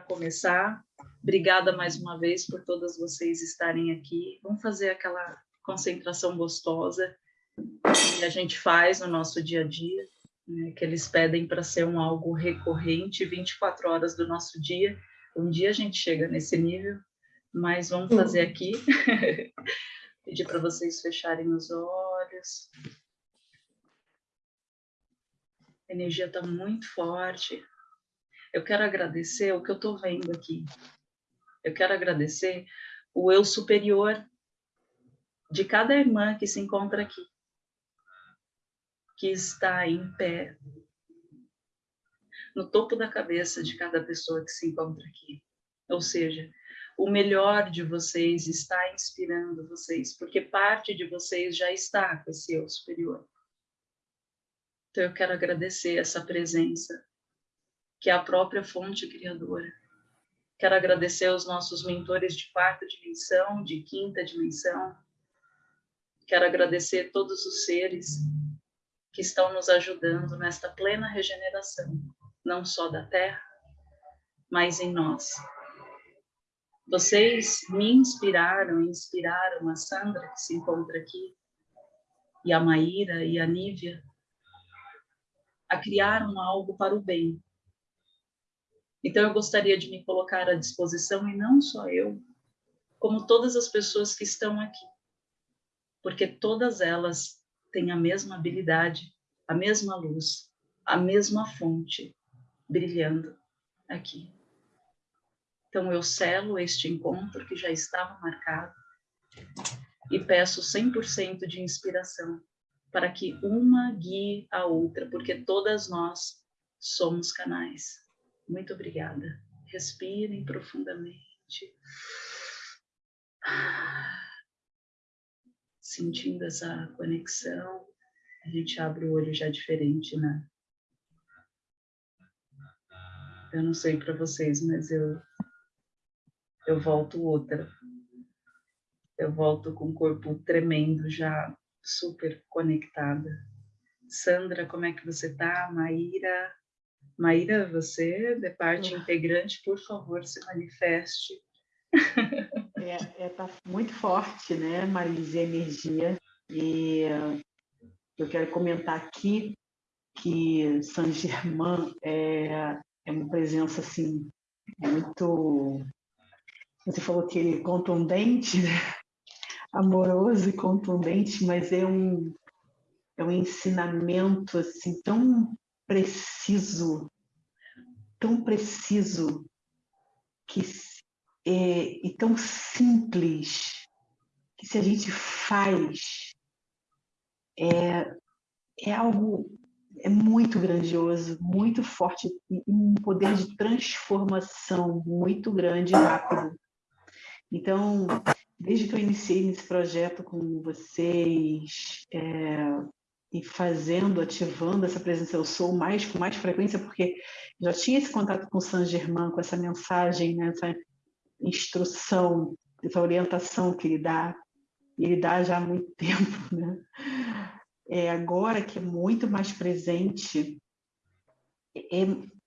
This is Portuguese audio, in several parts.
para começar. Obrigada mais uma vez por todas vocês estarem aqui. Vamos fazer aquela concentração gostosa que a gente faz no nosso dia a dia, né, que eles pedem para ser um algo recorrente, 24 horas do nosso dia. Um dia a gente chega nesse nível, mas vamos fazer aqui. Pedir para vocês fecharem os olhos. A energia está muito forte. Eu quero agradecer o que eu estou vendo aqui. Eu quero agradecer o eu superior de cada irmã que se encontra aqui, que está em pé, no topo da cabeça de cada pessoa que se encontra aqui. Ou seja, o melhor de vocês está inspirando vocês, porque parte de vocês já está com esse eu superior. Então eu quero agradecer essa presença que é a própria fonte criadora. Quero agradecer aos nossos mentores de quarta dimensão, de quinta dimensão. Quero agradecer todos os seres que estão nos ajudando nesta plena regeneração, não só da Terra, mas em nós. Vocês me inspiraram, inspiraram a Sandra, que se encontra aqui, e a Maíra e a Nívia, a criar um algo para o bem, então, eu gostaria de me colocar à disposição, e não só eu, como todas as pessoas que estão aqui, porque todas elas têm a mesma habilidade, a mesma luz, a mesma fonte brilhando aqui. Então, eu selo este encontro que já estava marcado e peço 100% de inspiração para que uma guie a outra, porque todas nós somos canais. Muito obrigada. Respirem profundamente. Sentindo essa conexão, a gente abre o olho já diferente, né? Eu não sei para vocês, mas eu eu volto outra. Eu volto com o corpo tremendo, já super conectada. Sandra, como é que você tá? Maíra, Maíra, você, de parte integrante, por favor, se manifeste. É, é tá muito forte, né, Marise, a energia. E eu quero comentar aqui que Saint Germain é, é uma presença assim muito. Você falou que ele é contundente, né? amoroso e contundente, mas é um é um ensinamento assim tão preciso, tão preciso que é, e tão simples que se a gente faz é, é algo é muito grandioso, muito forte um poder de transformação muito grande e rápido. Então, desde que eu iniciei nesse projeto com vocês, é, e fazendo, ativando essa presença eu sou mais com mais frequência, porque já tinha esse contato com o Saint Germain, com essa mensagem, né, essa instrução, essa orientação que ele dá, ele dá já há muito tempo, né? É, agora que é muito mais presente, é,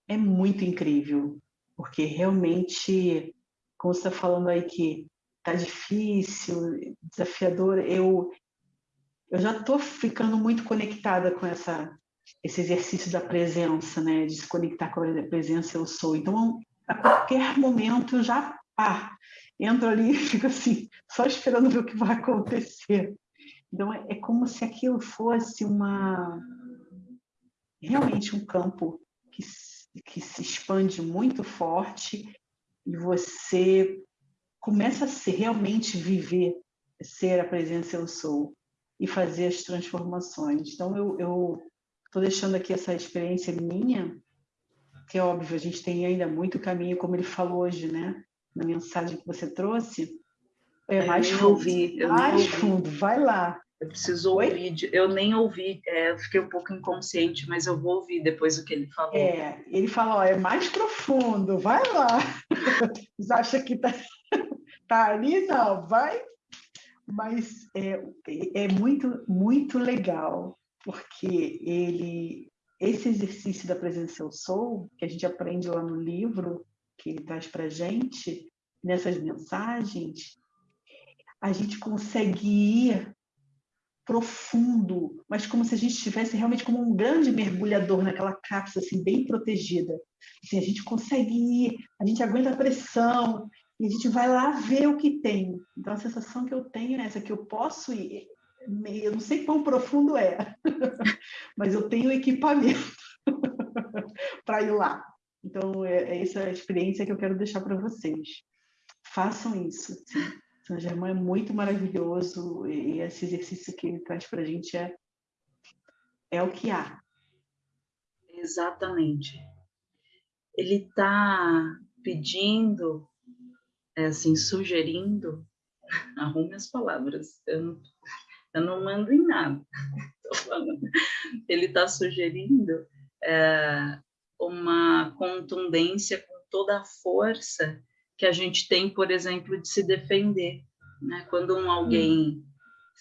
é muito incrível, porque realmente, como você está falando aí que tá difícil, desafiador, eu eu já estou ficando muito conectada com essa, esse exercício da presença, né? De se conectar com a presença eu sou. Então, a qualquer momento eu já ah, entro ali e fico assim, só esperando ver o que vai acontecer. Então, é, é como se aquilo fosse uma realmente um campo que, que se expande muito forte e você começa a ser, realmente viver, ser a presença eu sou e fazer as transformações. Então, eu estou deixando aqui essa experiência minha, que é óbvio, a gente tem ainda muito caminho, como ele falou hoje, né? Na mensagem que você trouxe. É mais eu fundo. Ouvi, eu mais ouvi. fundo, vai lá. Eu preciso Oi? ouvir, eu nem ouvi, é, eu fiquei um pouco inconsciente, mas eu vou ouvir depois o que ele falou. É, ele falou, ó, é mais profundo, vai lá. Você acha que tá, tá ali? Não, vai mas é, é muito, muito legal, porque ele, esse exercício da presença eu sou, que a gente aprende lá no livro, que ele traz para gente, nessas mensagens, a gente consegue ir profundo, mas como se a gente estivesse realmente como um grande mergulhador naquela cápsula, assim, bem protegida. Assim, a gente consegue ir, a gente aguenta a pressão, e a gente vai lá ver o que tem. Então, a sensação que eu tenho é essa, que eu posso ir, eu não sei quão profundo é, mas eu tenho equipamento para ir lá. Então, é, é, essa experiência que eu quero deixar para vocês. Façam isso. Sim. São Germain é muito maravilhoso e esse exercício que ele traz para a gente é, é o que há. Exatamente. Ele está pedindo, é assim, sugerindo, arrume as palavras, eu não, eu não mando em nada, ele está sugerindo é, uma contundência com toda a força que a gente tem, por exemplo, de se defender. Né? Quando um alguém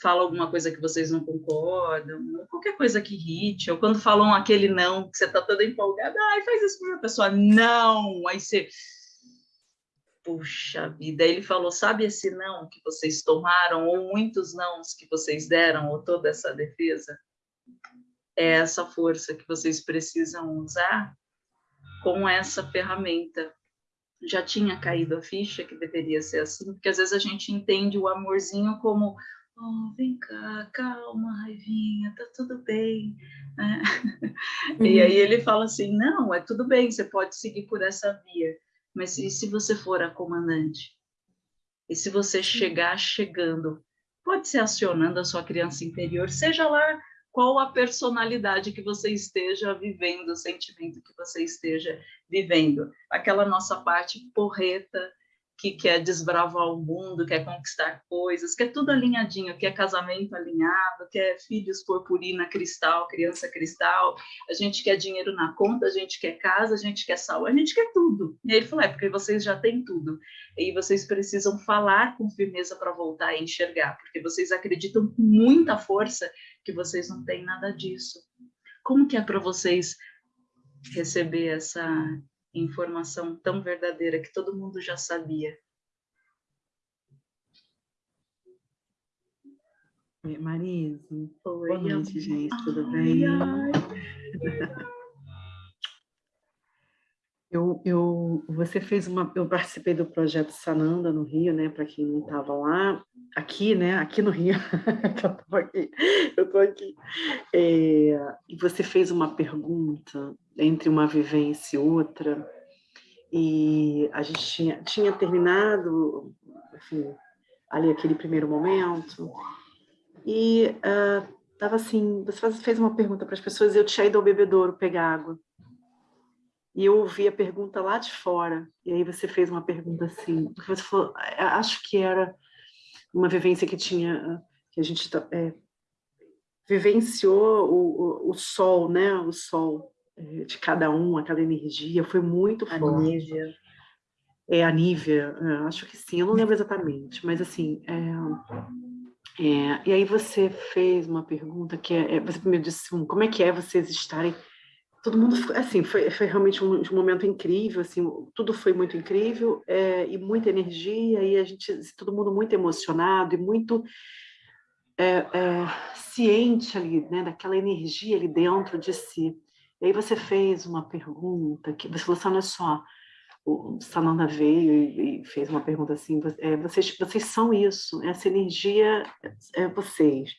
fala alguma coisa que vocês não concordam, qualquer coisa que irrite, ou quando falam aquele não, que você está toda empolgada, ai, faz isso para a pessoa, não, aí você... Puxa vida, ele falou, sabe esse não que vocês tomaram, ou muitos nãos que vocês deram, ou toda essa defesa? É essa força que vocês precisam usar com essa ferramenta já tinha caído a ficha que deveria ser assim, porque às vezes a gente entende o amorzinho como oh, vem cá, calma, raivinha, tá tudo bem. É. Uhum. E aí ele fala assim, não, é tudo bem, você pode seguir por essa via, mas e se você for a comandante? E se você chegar chegando, pode ser acionando a sua criança interior, seja lá qual a personalidade que você esteja vivendo, o sentimento que você esteja vivendo. Aquela nossa parte porreta que quer desbravar o mundo, quer conquistar coisas, quer tudo alinhadinho, quer casamento alinhado, quer filhos purpurina cristal, criança cristal, a gente quer dinheiro na conta, a gente quer casa, a gente quer saúde, a gente quer tudo. E ele falou, é porque vocês já têm tudo. E vocês precisam falar com firmeza para voltar a enxergar, porque vocês acreditam com muita força que vocês não têm nada disso. Como que é para vocês receber essa informação tão verdadeira que todo mundo já sabia? Oi, Marise. Oi, Boa noite, gente. Tudo ai, bem? Ai. Eu, eu, você fez uma, eu participei do projeto Sananda no Rio, né? Para quem não estava lá, aqui, né? Aqui no Rio, eu tô aqui, eu tô aqui. É, e você fez uma pergunta entre uma vivência e outra, e a gente tinha, tinha terminado, enfim, ali aquele primeiro momento, e uh, assim, você fez uma pergunta para as pessoas, eu tinha ido ao bebedouro pegar água. E eu ouvi a pergunta lá de fora, e aí você fez uma pergunta assim, você falou, acho que era uma vivência que tinha, que a gente é, vivenciou o, o, o, sol, né, o sol de cada um, aquela energia, foi muito a forte. Nívia. É, a Nívia, é, acho que sim, eu não lembro exatamente, mas assim, é, é, e aí você fez uma pergunta que é, é você me disse, como é que é vocês estarem todo mundo, assim, foi, foi realmente um, um, momento incrível, assim, tudo foi muito incrível, é, e muita energia, e a gente, todo mundo muito emocionado, e muito ciente ali, né, daquela energia ali dentro de si. E aí você fez uma pergunta, que você falou assim, olha só, o Sananda veio e, fez uma pergunta assim, é, vocês, vocês são isso, essa energia é vocês.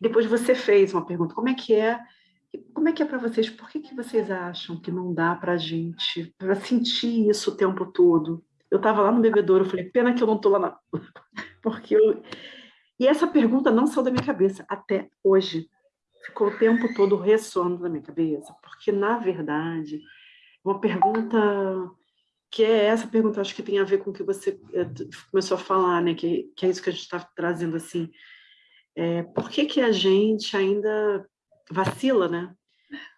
Depois você fez uma pergunta, como é que é como é que é para vocês? Por que, que vocês acham que não dá para a gente sentir isso o tempo todo? Eu estava lá no bebedouro, eu falei, pena que eu não estou lá na... Porque eu... E essa pergunta não saiu da minha cabeça até hoje. Ficou o tempo todo ressoando na minha cabeça, porque, na verdade, uma pergunta que é essa pergunta, acho que tem a ver com o que você eh, começou a falar, né? que, que é isso que a gente está trazendo, assim, é, por que, que a gente ainda vacila, né?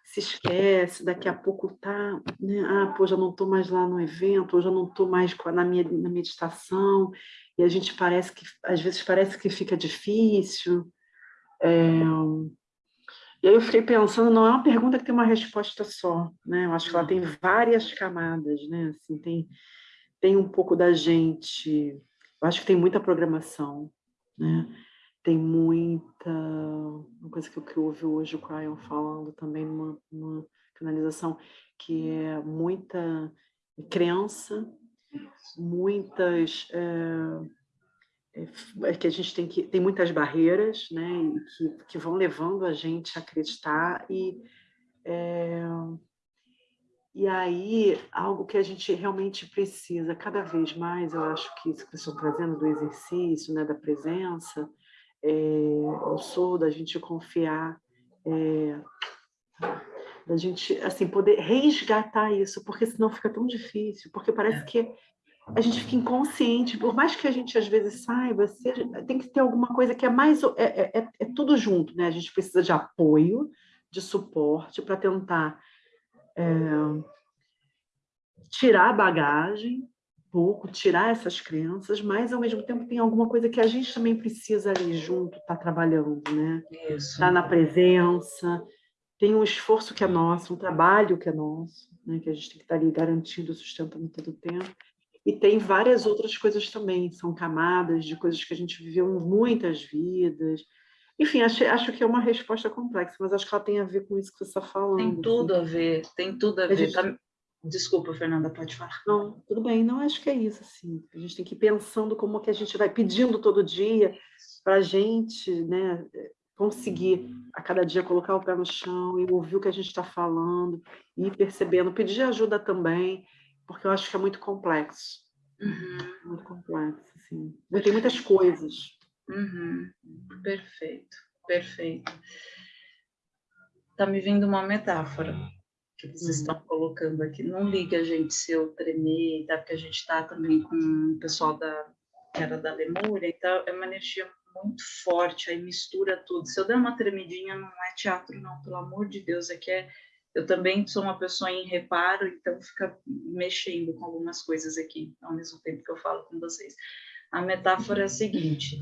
Se esquece, daqui a pouco tá, né? Ah, pô, já não estou mais lá no evento, ou já não estou mais na minha na meditação, e a gente parece que, às vezes parece que fica difícil. É... E aí eu fiquei pensando, não é uma pergunta que tem uma resposta só, né? Eu acho que ela tem várias camadas, né? Assim, tem, tem um pouco da gente, eu acho que tem muita programação, né? Tem muita, uma coisa que eu ouvi hoje o Cryon falando também numa, numa canalização, que é muita crença, muitas é, é, que a gente tem que tem muitas barreiras, né, que, que vão levando a gente a acreditar e é, e aí algo que a gente realmente precisa cada vez mais, eu acho que isso que vocês estão trazendo do exercício, né, da presença, é, eu sou da gente confiar é, da gente assim poder resgatar isso, porque senão fica tão difícil, porque parece é. que a gente fica inconsciente, por mais que a gente às vezes saiba, seja, tem que ter alguma coisa que é mais é, é, é, é tudo junto, né? A gente precisa de apoio, de suporte para tentar é, tirar a bagagem, um pouco, tirar essas crenças, mas ao mesmo tempo tem alguma coisa que a gente também precisa ali junto, estar tá trabalhando, né? Estar tá na presença, tem um esforço que é nosso, um trabalho que é nosso, né? que a gente tem que estar tá ali garantindo, sustentando todo o tempo. E tem várias outras coisas também, são camadas de coisas que a gente viveu muitas vidas. Enfim, acho, acho que é uma resposta complexa, mas acho que ela tem a ver com isso que você está falando. Tem assim. tudo assim. a ver, tem tudo a, a ver. Gente... Tá... Desculpa, Fernanda, pode falar. Não, tudo bem. Não, acho que é isso, assim. A gente tem que ir pensando como que a gente vai pedindo todo dia para a gente, né, conseguir a cada dia colocar o pé no chão e ouvir o que a gente está falando, e ir percebendo, pedir ajuda também, porque eu acho que é muito complexo. Uhum. Muito complexo, assim. Tem muitas coisas. Uhum. Perfeito, perfeito. Está me vindo uma metáfora que vocês uhum. estão colocando aqui. Não liga a gente se eu tremer, tá? porque a gente está também com o pessoal da, que era da Lemúria, então é uma energia muito forte, aí mistura tudo. Se eu der uma tremidinha, não é teatro, não, pelo amor de Deus, é que é. Eu também sou uma pessoa em reparo, então fica mexendo com algumas coisas aqui, ao mesmo tempo que eu falo com vocês. A metáfora é a seguinte: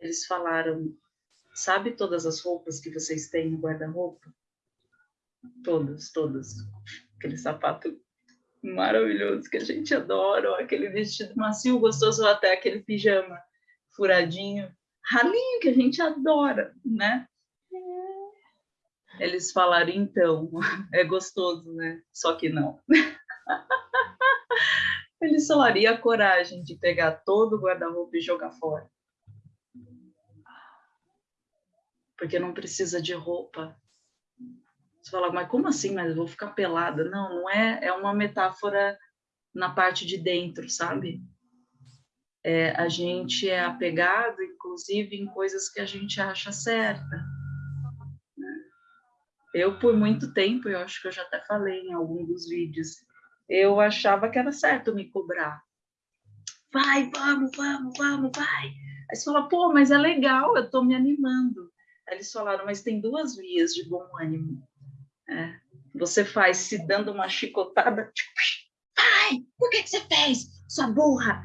eles falaram, sabe todas as roupas que vocês têm no guarda-roupa? Todas, todas. Aquele sapato maravilhoso que a gente adora, ou aquele vestido macio, gostoso, ou até aquele pijama furadinho, ralinho que a gente adora, né? Eles falaram, então, é gostoso, né? Só que não. Eles falaram, a coragem de pegar todo o guarda-roupa e jogar fora? Porque não precisa de roupa. Você fala, mas como assim? Mas eu vou ficar pelada? Não, não é. É uma metáfora na parte de dentro, sabe? É, a gente é apegado, inclusive, em coisas que a gente acha certa. Eu, por muito tempo, eu acho que eu já até falei em algum dos vídeos, eu achava que era certo me cobrar. Vai, vamos, vamos, vamos, vai. Aí você fala, pô, mas é legal, eu estou me animando. Aí eles falaram, mas tem duas vias de bom ânimo. É, você faz se dando uma chicotada, tipo, vai, por que, que você fez, sua burra?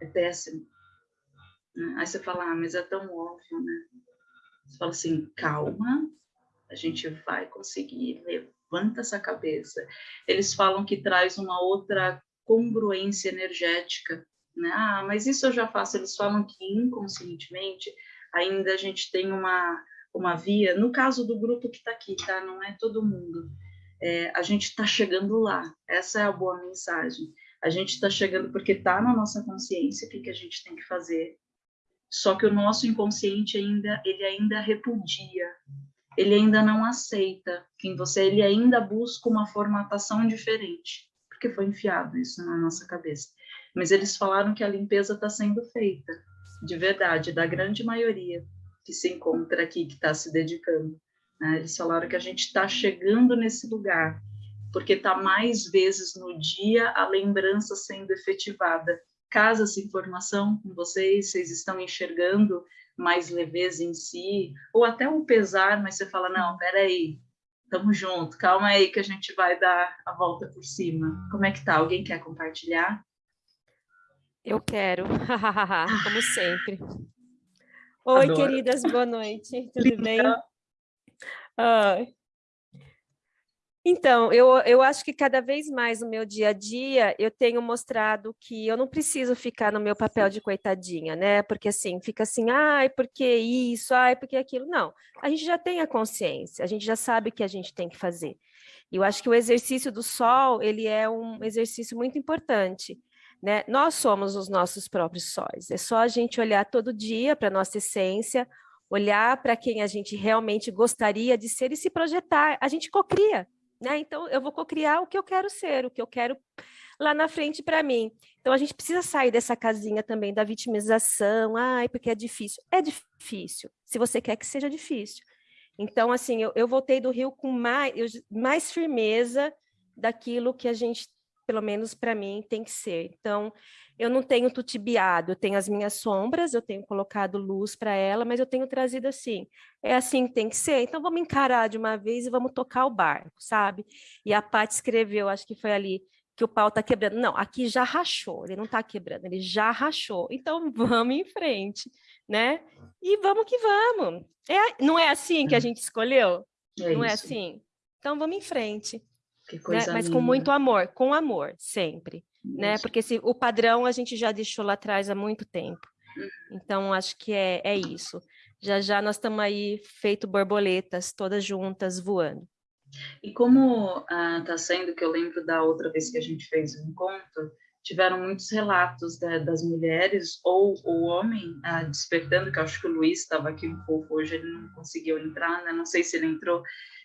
é péssimo. Aí você fala, ah, mas é tão óbvio, né? Você fala assim, calma, a gente vai conseguir, levanta essa cabeça. Eles falam que traz uma outra congruência energética, né? Ah, mas isso eu já faço. Eles falam que inconscientemente ainda a gente tem uma, uma via, no caso do grupo que está aqui, tá? Não é todo mundo. É, a gente está chegando lá. Essa é a boa mensagem. A gente está chegando porque está na nossa consciência o que, que a gente tem que fazer. Só que o nosso inconsciente ainda, ele ainda repudia, ele ainda não aceita quem você, é, ele ainda busca uma formatação diferente, porque foi enfiado isso na nossa cabeça. Mas eles falaram que a limpeza está sendo feita, de verdade, da grande maioria que se encontra aqui, que está se dedicando. Né? Eles falaram que a gente está chegando nesse lugar porque está mais vezes no dia a lembrança sendo efetivada. Casa essa informação com vocês, vocês estão enxergando mais leveza em si, ou até um pesar, mas você fala, não, peraí, estamos junto, calma aí que a gente vai dar a volta por cima. Como é que tá? Alguém quer compartilhar? Eu quero, como sempre. Oi, Adoro. queridas, boa noite, tudo bem? Então, eu, eu acho que cada vez mais no meu dia a dia eu tenho mostrado que eu não preciso ficar no meu papel de coitadinha, né? Porque assim, fica assim, ai, por que isso, ai, por que aquilo? Não, a gente já tem a consciência, a gente já sabe o que a gente tem que fazer. E eu acho que o exercício do sol, ele é um exercício muito importante, né? Nós somos os nossos próprios sóis, é só a gente olhar todo dia para a nossa essência, olhar para quem a gente realmente gostaria de ser e se projetar, a gente cocria, né? Então, eu vou cocriar o que eu quero ser, o que eu quero lá na frente para mim. Então, a gente precisa sair dessa casinha também da vitimização, ai, porque é difícil. É difícil, se você quer que seja difícil. Então, assim, eu, eu voltei do Rio com mais, mais firmeza daquilo que a gente, pelo menos para mim, tem que ser. Então, eu não tenho tutibiado, eu tenho as minhas sombras, eu tenho colocado luz para ela, mas eu tenho trazido assim, é assim que tem que ser, então vamos encarar de uma vez e vamos tocar o barco, sabe? E a Paty escreveu, acho que foi ali, que o pau está quebrando. Não, aqui já rachou, ele não está quebrando, ele já rachou. Então vamos em frente, né? E vamos que vamos. É, não é assim que a gente escolheu? É não é isso. é assim? Então vamos em frente. Né? Mas com muito amor, com amor, sempre né? Porque se, o padrão a gente já deixou lá atrás há muito tempo. Uhum. Então, acho que é, é isso. Já já nós estamos aí feito borboletas, todas juntas, voando. E como está ah, sendo, que eu lembro da outra vez que a gente fez o encontro, tiveram muitos relatos da, das mulheres ou o homem ah, despertando, que eu acho que o Luiz estava aqui um pouco hoje, ele não conseguiu entrar, né? não sei se ele entrou,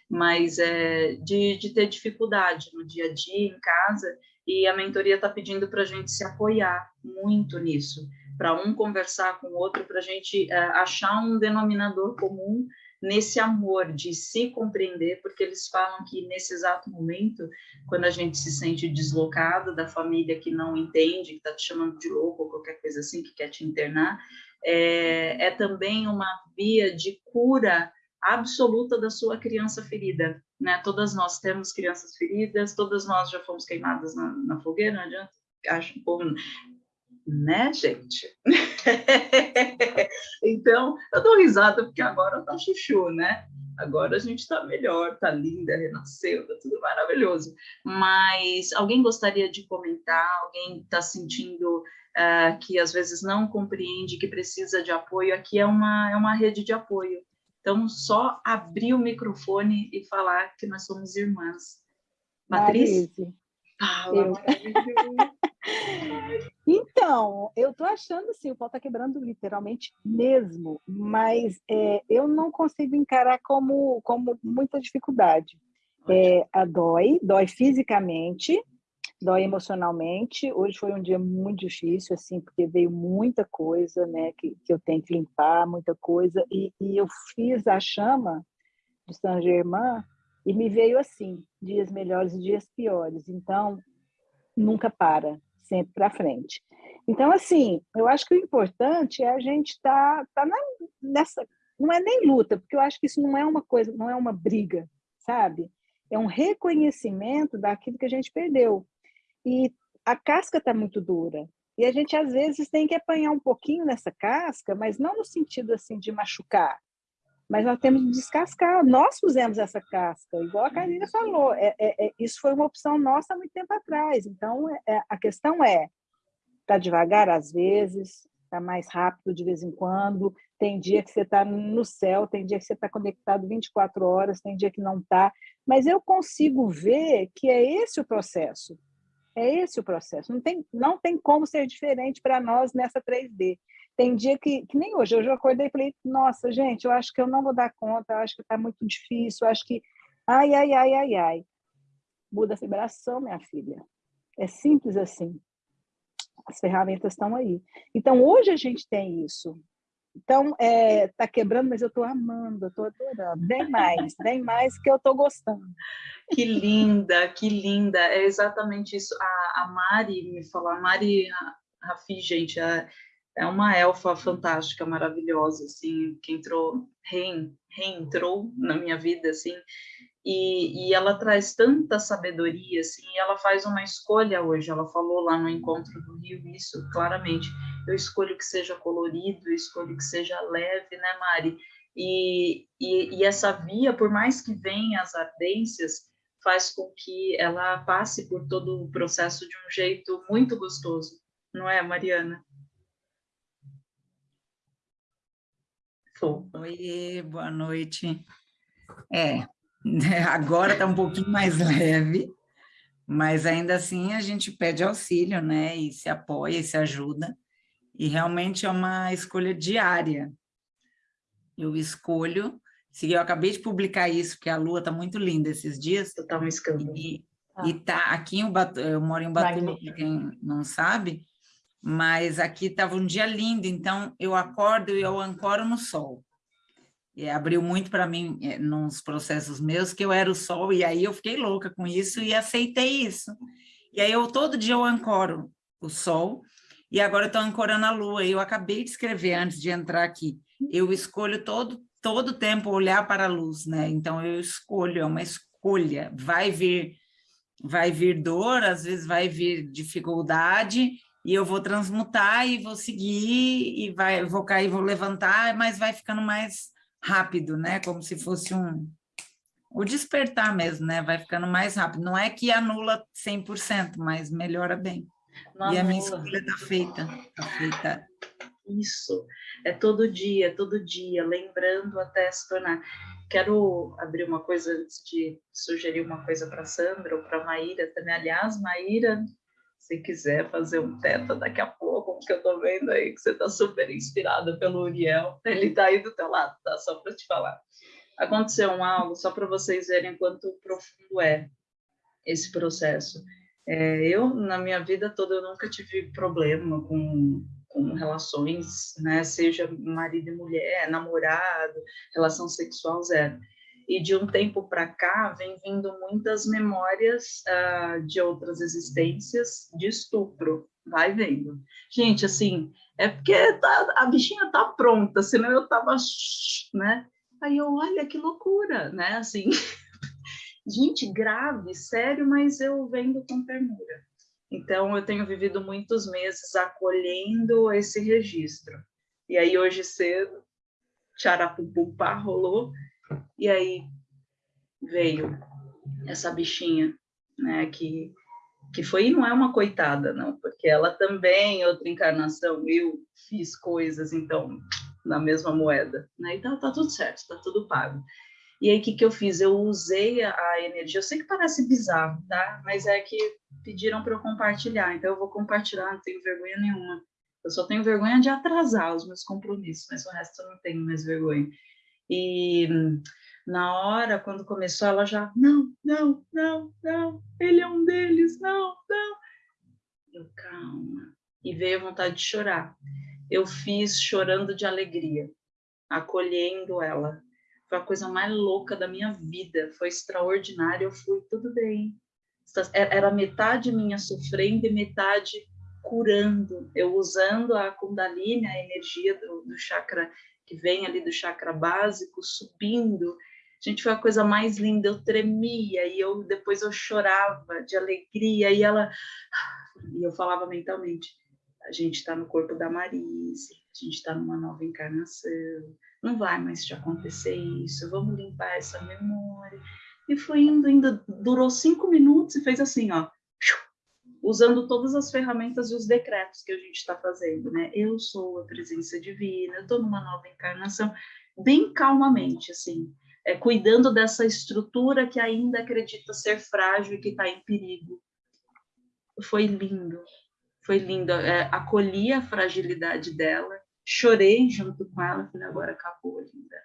mas é, de, de ter dificuldade no dia a dia, em casa, e a mentoria está pedindo para a gente se apoiar muito nisso, para um conversar com o outro, para a gente é, achar um denominador comum nesse amor de se compreender, porque eles falam que nesse exato momento, quando a gente se sente deslocado da família que não entende, que está te chamando de louco ou qualquer coisa assim, que quer te internar, é, é também uma via de cura absoluta da sua criança ferida. Né? Todas nós temos crianças feridas, todas nós já fomos queimadas na, na fogueira, não adianta, acho um pouco, né, gente? então, eu dou risada porque agora tá chuchu, né? Agora a gente está melhor, tá linda, renasceu, tá tudo maravilhoso. Mas alguém gostaria de comentar? Alguém está sentindo uh, que às vezes não compreende, que precisa de apoio? Aqui é uma, é uma rede de apoio. Então, só abrir o microfone e falar que nós somos irmãs. Matriz? Fala. Então, eu estou achando assim, o pau está quebrando literalmente mesmo, mas é, eu não consigo encarar como, como muita dificuldade. É, a dói, dói fisicamente, dói emocionalmente. Hoje foi um dia muito difícil, assim, porque veio muita coisa, né, que, que eu tenho que limpar, muita coisa, e, e eu fiz a chama de Saint Germain e me veio assim, dias melhores e dias piores. Então, nunca para, sempre para frente. Então, assim, eu acho que o importante é a gente estar tá, tá nessa, não é nem luta, porque eu acho que isso não é uma coisa, não é uma briga, sabe? É um reconhecimento daquilo que a gente perdeu e a casca está muito dura. E a gente, às vezes, tem que apanhar um pouquinho nessa casca, mas não no sentido assim de machucar, mas nós temos que descascar. Nós fizemos essa casca, igual a Karina falou, é, é, é, isso foi uma opção nossa há muito tempo atrás. Então, é, é a questão é, tá devagar às vezes, tá mais rápido de vez em quando, tem dia que você está no céu, tem dia que você está conectado 24 horas, tem dia que não está, mas eu consigo ver que é esse o processo. É esse o processo. Não tem, não tem como ser diferente para nós nessa 3D. Tem dia que, que nem hoje, hoje eu acordei e falei, nossa, gente, eu acho que eu não vou dar conta, acho que está muito difícil, acho que. Ai, ai, ai, ai, ai. Muda a vibração, minha filha. É simples assim. As ferramentas estão aí. Então, hoje a gente tem isso. Então, é, tá quebrando, mas eu estou amando, estou adorando. Vem mais, vem mais que eu estou gostando. Que linda, que linda. É exatamente isso. A, a Mari me falou, a Mari Rafi, gente, é, é uma elfa fantástica, maravilhosa, assim, que entrou, rein, reentrou na minha vida, assim, e, e, ela traz tanta sabedoria, assim, ela faz uma escolha hoje, ela falou lá no encontro do Rio isso claramente, eu escolho que seja colorido, eu escolho que seja leve, né, Mari? E, e, e essa via, por mais que venha as ardências, faz com que ela passe por todo o processo de um jeito muito gostoso, não é, Mariana? Oi, boa noite. É, agora está um pouquinho mais leve, mas ainda assim a gente pede auxílio, né? E se apoia e se ajuda. E realmente é uma escolha diária. Eu escolho, se eu acabei de publicar isso, porque a lua está muito linda esses dias. Está um escândalo. E, ah. e tá aqui em Ubatu, eu moro em Ubatuba, para quem não sabe, mas aqui estava um dia lindo, então eu acordo e eu ancoro no sol. E abriu muito para mim é, nos processos meus que eu era o sol, e aí eu fiquei louca com isso e aceitei isso. E aí eu todo dia eu ancoro o sol, e agora eu estou ancorando a lua, eu acabei de escrever antes de entrar aqui. Eu escolho todo todo tempo olhar para a luz, né? Então eu escolho, é uma escolha. Vai vir vai vir dor, às vezes vai vir dificuldade, e eu vou transmutar e vou seguir e vai, vou cair, vou levantar, mas vai ficando mais rápido, né? Como se fosse um o despertar mesmo, né? Vai ficando mais rápido. Não é que anula 100%, mas melhora bem. E a minha escolha está feita, tá feita. Isso, é todo dia, todo dia, lembrando até se tornar. Quero abrir uma coisa antes de sugerir uma coisa para Sandra ou para Maíra também. Aliás, Maíra, se quiser fazer um teta daqui a pouco, que eu tô vendo aí que você tá super inspirada pelo Uriel, ele tá aí do teu lado, tá? Só para te falar. Aconteceu um algo, só para vocês verem quanto profundo é esse processo. É, eu, na minha vida toda, eu nunca tive problema com, com relações, né? Seja marido e mulher, namorado, relação sexual, zero e de um tempo para cá vem vindo muitas memórias uh, de outras existências de estupro. Vai vendo. Gente, assim, é porque tá, a bichinha tá pronta, senão eu tava, né? Aí eu, olha que loucura, né? Assim, gente, grave, sério, mas eu vendo com ternura. Então, eu tenho vivido muitos meses acolhendo esse registro. E aí, hoje cedo, tcharapupupá rolou, e aí veio essa bichinha, né, que, que foi, não é uma coitada, não, porque ela também, outra encarnação, eu fiz coisas, então, na mesma moeda, né, e tá, tá tudo certo, tá tudo pago. E aí, o que, que eu fiz? Eu usei a, energia, eu sei que parece bizarro, tá? Mas é que pediram para eu compartilhar, então eu vou compartilhar, não tenho vergonha nenhuma. Eu só tenho vergonha de atrasar os meus compromissos, mas o resto eu não tenho mais vergonha. E na hora, quando começou, ela já, não, não, não, não, ele é um deles, não, não. Eu, calma. E veio vontade de chorar. Eu fiz chorando de alegria, acolhendo ela. Foi a coisa mais louca da minha vida, foi extraordinário. Eu fui, tudo bem. Era metade minha sofrendo e metade curando. Eu usando a Kundalini, a energia do, do chakra que vem ali do chakra básico, subindo. Gente, foi a coisa mais linda. Eu tremia e eu depois eu chorava de alegria e ela e eu falava mentalmente: a gente está no corpo da Marise, a gente está numa nova encarnação. Não vai mais te acontecer isso. Vamos limpar essa memória. E foi indo, ainda durou cinco minutos e fez assim, ó usando todas as ferramentas e os decretos que a gente está fazendo, né? Eu sou a presença divina, eu estou numa nova encarnação, bem calmamente, assim, é, cuidando dessa estrutura que ainda acredita ser frágil e que está em perigo. Foi lindo, foi lindo. É, acolhi a fragilidade dela, chorei junto com ela, falei, agora acabou, linda.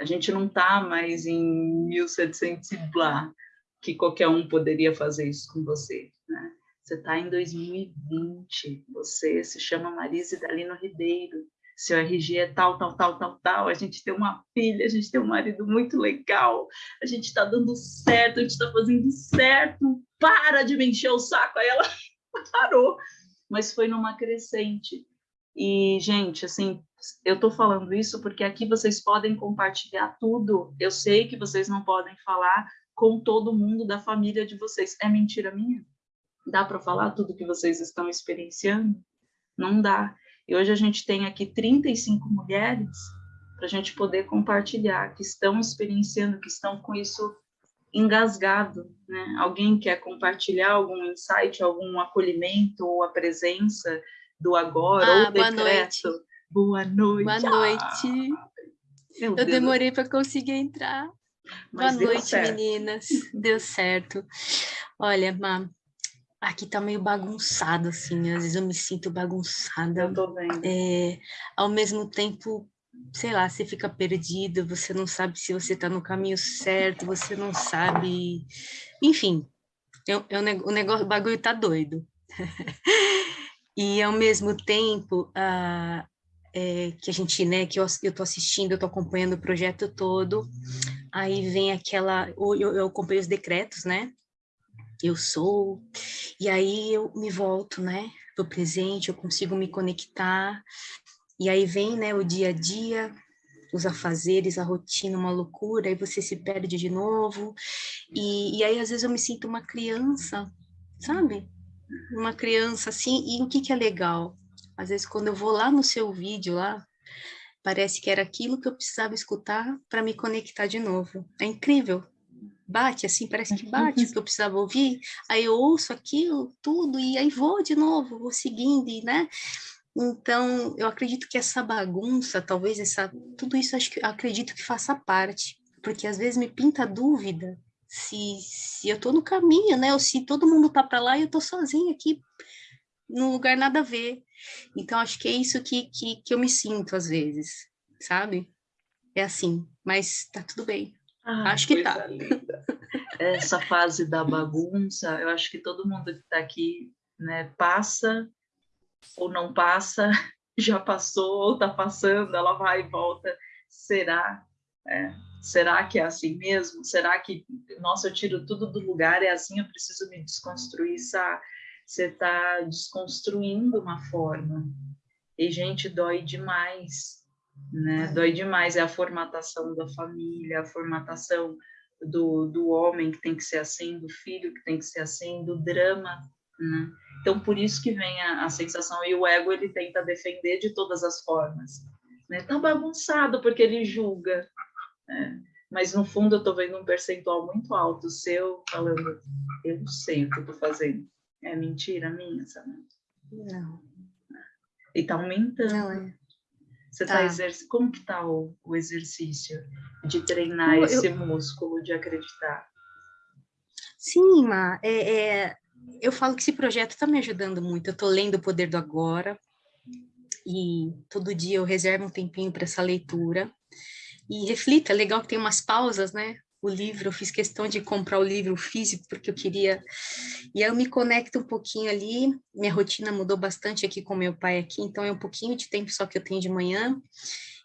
A gente não está mais em 1700 e blá, que qualquer um poderia fazer isso com você, né? Você está em 2020, você se chama Marise Dalino Ribeiro, seu RG é tal, tal, tal, tal, tal, a gente tem uma filha, a gente tem um marido muito legal, a gente está dando certo, a gente está fazendo certo, para de me encher o saco. Aí ela parou, mas foi numa crescente. E, gente, assim, eu estou falando isso porque aqui vocês podem compartilhar tudo. Eu sei que vocês não podem falar com todo mundo da família de vocês. É mentira minha? Dá para falar tudo que vocês estão experienciando? Não dá. E hoje a gente tem aqui 35 mulheres para a gente poder compartilhar, que estão experienciando, que estão com isso engasgado, né? Alguém quer compartilhar algum insight, algum acolhimento ou a presença do agora ah, ou boa decreto? Noite. Boa noite. Boa noite. Eu Deus. demorei para conseguir entrar. Mas boa noite, certo. meninas. Deu certo. Olha, Má, aqui tá meio bagunçado, assim. Às vezes eu me sinto bagunçada. Eu tô vendo. É, ao mesmo tempo, sei lá, você fica perdido, você não sabe se você está no caminho certo, você não sabe. Enfim, eu, eu, o negócio, o bagulho tá doido. e ao mesmo tempo, é, que a gente, né, que eu, eu tô assistindo, eu tô acompanhando o projeto todo, aí vem aquela. Eu, eu acompanho os decretos, né? Eu sou, e aí eu me volto, né? Do presente, eu consigo me conectar, e aí vem né, o dia a dia, os afazeres, a rotina, uma loucura, aí você se perde de novo. E, e aí, às vezes, eu me sinto uma criança, sabe? Uma criança assim. E o que, que é legal? Às vezes, quando eu vou lá no seu vídeo, lá, parece que era aquilo que eu precisava escutar para me conectar de novo. É incrível. Bate assim, parece que bate o que eu precisava ouvir. Aí eu ouço aquilo, tudo, e aí vou de novo, vou seguindo, né? Então, eu acredito que essa bagunça, talvez essa, tudo isso acho que acredito que faça parte, porque às vezes me pinta dúvida se, se eu estou no caminho, né? Ou se todo mundo tá para lá e eu estou sozinha aqui num lugar nada a ver. Então, acho que é isso que, que, que eu me sinto às vezes, sabe? É assim, mas tá tudo bem. Ah, acho que tá. Linda. Essa fase da bagunça, eu acho que todo mundo que está aqui né, passa ou não passa, já passou, ou está passando, ela vai e volta. Será? É, será que é assim mesmo? Será que, nossa, eu tiro tudo do lugar, é assim, eu preciso me desconstruir, sabe? Você está desconstruindo uma forma. E, gente, dói demais, né? Dói demais. É a formatação da família, a formatação do, do homem que tem que ser assim, do filho que tem que ser assim, do drama, né? Então, por isso que vem a, a, sensação, e o ego ele tenta defender de todas as formas. Né? Tá bagunçado porque ele julga, né? mas no fundo eu estou vendo um percentual muito alto seu falando, eu não sei o que eu estou fazendo. É mentira minha, sabe? Não. E está aumentando. Não é. Você tá. tá exerc... Como que está o, o, exercício de treinar eu, esse músculo de acreditar? Sim, Ma, é, é, eu falo que esse projeto está me ajudando muito. Eu estou lendo O Poder do Agora e todo dia eu reservo um tempinho para essa leitura e reflita. É legal que tem umas pausas, né? O livro, eu fiz questão de comprar o livro físico porque eu queria. E eu me conecto um pouquinho ali. Minha rotina mudou bastante aqui com meu pai aqui, então é um pouquinho de tempo só que eu tenho de manhã.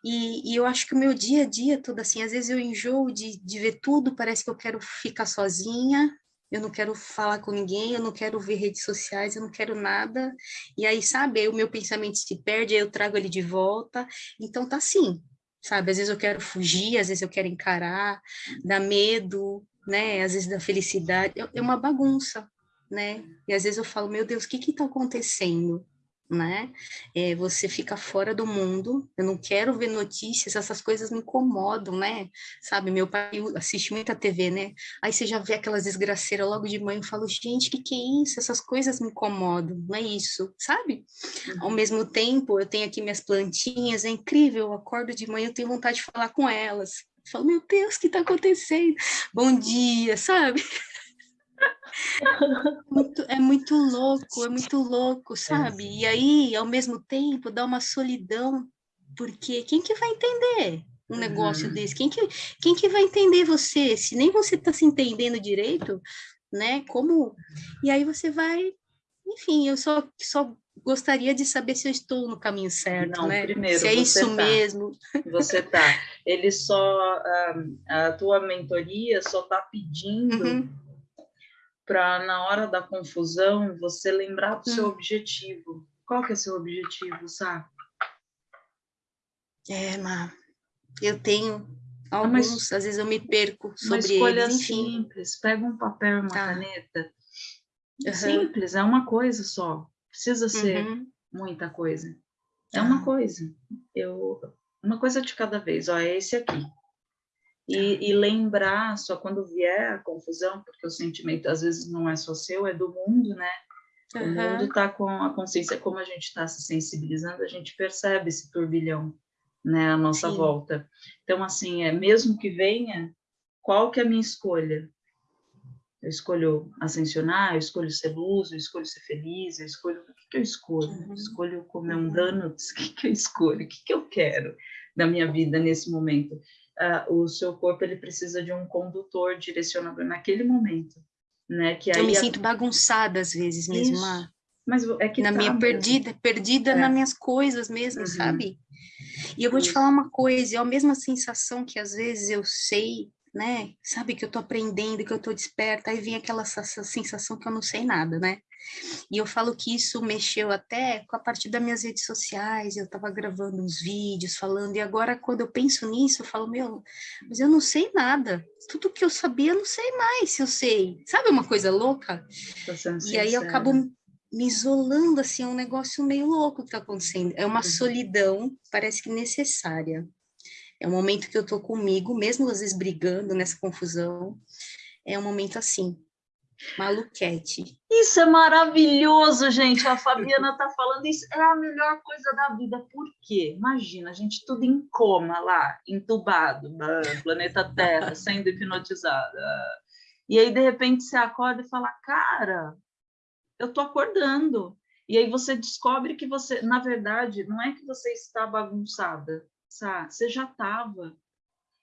E, e, eu acho que o meu dia a dia todo assim, às vezes eu enjoo de, de ver tudo, parece que eu quero ficar sozinha, eu não quero falar com ninguém, eu não quero ver redes sociais, eu não quero nada. E aí, sabe, aí o meu pensamento se perde, aí eu trago ele de volta. Então tá assim, sabe? Às vezes eu quero fugir, às vezes eu quero encarar, dá medo, né? Às vezes da felicidade. É uma bagunça, né? E às vezes eu falo, meu Deus, o que que tá acontecendo? Né? É, você fica fora do mundo. Eu não quero ver notícias, essas coisas me incomodam, né? Sabe, meu pai assiste muita TV, né? Aí você já vê aquelas desgraceiras logo de manhã, eu falo, gente, que que é isso? Essas coisas me incomodam, não é isso, sabe? Ao uhum. mesmo tempo, eu tenho aqui minhas plantinhas, é incrível, eu acordo de manhã, eu tenho vontade de falar com elas. Eu falo, meu Deus, o que está acontecendo? Bom dia, sabe? muito, é muito louco, é muito louco, sabe? E aí, ao mesmo tempo, dá uma solidão, porque quem que vai entender um negócio uhum. desse? Quem que, quem que vai entender você? Se nem você está se entendendo direito, né? Como... E aí você vai... Enfim, eu só, só gostaria de saber se eu estou no caminho certo, Não, né? Primeiro, se é isso tá. mesmo. Você tá. Ele só a, a tua mentoria só está pedindo uhum para na hora da confusão você lembrar do hum. seu objetivo. Qual que é seu objetivo, sabe? É, Má, eu tenho ah, alguns, mas, às vezes eu me perco sobre uma escolha eles, enfim. simples, pega um papel e uma tá. caneta. Uhum. Simples, é uma coisa só. Precisa ser uhum. muita coisa. É uma coisa. Eu uma coisa de cada vez. Ó, é esse aqui. E, e, lembrar só quando vier a confusão, porque o sentimento às vezes não é só seu, é do mundo, né? O uhum. mundo está com a consciência, como a gente está se sensibilizando, a gente percebe esse turbilhão, né, à nossa Sim. volta. Então, assim, é mesmo que venha, qual que é a minha escolha? Eu escolho ascensionar, eu escolho ser luz, eu escolho ser feliz, eu escolho... O que, que eu escolho? Uhum. Escolho comer um uhum. donuts? O que, que eu escolho? O que, que eu quero da minha vida nesse momento? Uh, o seu corpo ele precisa de um condutor direcionador naquele momento, né? Que eu me a... sinto bagunçada às vezes mesmo, mas é que na tá minha mesmo. perdida, perdida é. nas minhas coisas mesmo, uhum. sabe? E eu vou te falar uma coisa, é a mesma sensação que às vezes eu sei né? Sabe que eu tô aprendendo, que eu tô desperta, aí vem aquela sensação que eu não sei nada, né? E eu falo que isso mexeu até com a partir das minhas redes sociais, eu tava gravando uns vídeos falando, e agora quando eu penso nisso, eu falo, meu, mas eu não sei nada. Tudo que eu sabia, eu não sei mais se eu sei. Sabe uma coisa louca? E aí eu acabo me isolando, assim, é um negócio meio louco que tá acontecendo. É uma uhum. solidão, parece que necessária. É um momento que eu tô comigo, mesmo às vezes brigando nessa confusão. É um momento assim, maluquete. Isso é maravilhoso, gente. A Fabiana tá falando isso. É a melhor coisa da vida. Por quê? Imagina, a gente tudo em coma lá, entubado, planeta Terra, sendo hipnotizada. E aí, de repente, você acorda e fala, cara, eu tô acordando. E aí você descobre que você, na verdade, não é que você está bagunçada, sabe? Você já estava.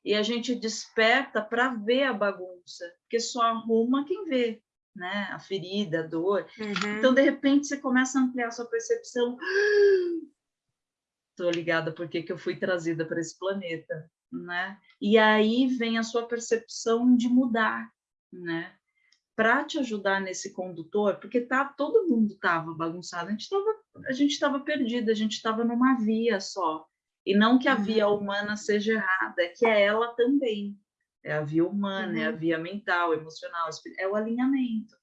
E a gente desperta para ver a bagunça, porque só arruma quem vê, né? A ferida, a dor. Uhum. Então, de repente, você começa a ampliar a sua percepção. Estou ligada porque que eu fui trazida para esse planeta, né? E aí vem a sua percepção de mudar, né? Para te ajudar nesse condutor, porque tá, todo mundo estava bagunçado, a gente estava a gente estava perdida, a gente estava numa via só. E não que a via uhum. humana seja errada, é que é ela também. É a via humana, uhum. é a uhum. via mental, emocional, é o alinhamento.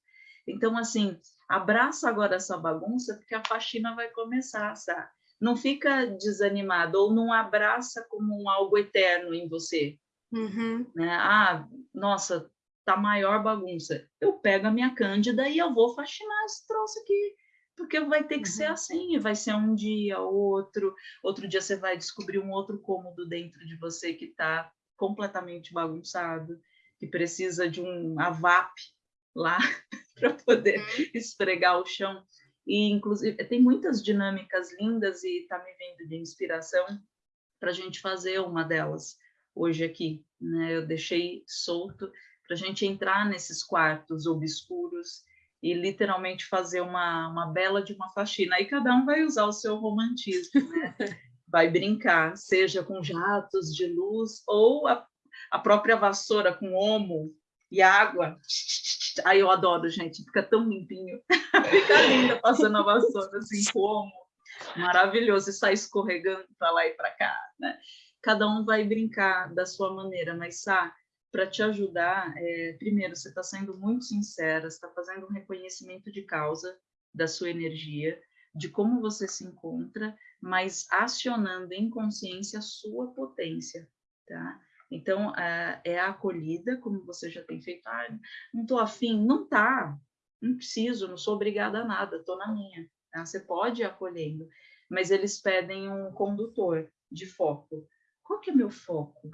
Então, assim, abraça agora essa bagunça, porque a faxina vai começar, sabe? Não fica desanimado, ou não abraça como um algo eterno em você. Uhum. Né? Ah, nossa, tá maior bagunça. Eu pego a minha cândida e eu vou faxinar esse troço aqui porque vai ter que uhum. ser assim, vai ser um dia, outro, outro dia você vai descobrir um outro cômodo dentro de você que está completamente bagunçado, que precisa de um avap lá para poder uhum. esfregar o chão. E, inclusive, tem muitas dinâmicas lindas e está me vindo de inspiração para a gente fazer uma delas hoje aqui. Né? Eu deixei solto para a gente entrar nesses quartos obscuros e literalmente fazer uma, uma bela de uma faxina. Aí cada um vai usar o seu romantismo, né? vai brincar, seja com jatos de luz ou a, a própria vassoura com omo e água. Aí eu adoro, gente, fica tão limpinho. fica linda passando a vassoura assim com omo. Maravilhoso, e sai escorregando para lá e para cá, né? Cada um vai brincar da sua maneira, mas sabe? Para te ajudar, é, primeiro, você está sendo muito sincera, está fazendo um reconhecimento de causa da sua energia, de como você se encontra, mas acionando em consciência a sua potência, tá? Então, é a acolhida, como você já tem feito, ah, não estou afim, não tá, não preciso, não sou obrigada a nada, estou na minha. Tá? Você pode ir acolhendo, mas eles pedem um condutor de foco. Qual que é meu foco?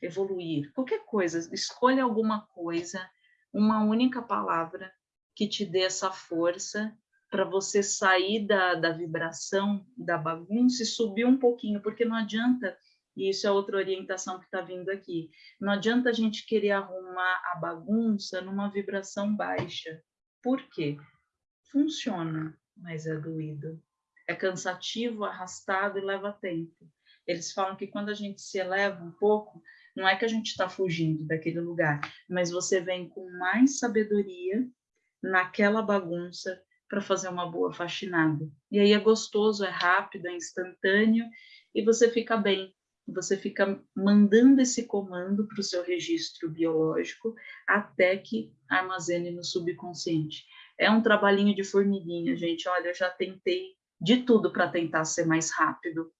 Evoluir, qualquer coisa, escolha alguma coisa, uma única palavra que te dê essa força para você sair da, da vibração, da bagunça e subir um pouquinho, porque não adianta, e isso é outra orientação que está vindo aqui, não adianta a gente querer arrumar a bagunça numa vibração baixa. Por quê? Funciona, mas é doído. É cansativo, arrastado e leva tempo. Eles falam que quando a gente se eleva um pouco, não é que a gente está fugindo daquele lugar, mas você vem com mais sabedoria naquela bagunça para fazer uma boa faxinada. E aí é gostoso, é rápido, é instantâneo e você fica bem. Você fica mandando esse comando para o seu registro biológico até que armazene no subconsciente. É um trabalhinho de formiguinha, gente. Olha, eu já tentei de tudo para tentar ser mais rápido,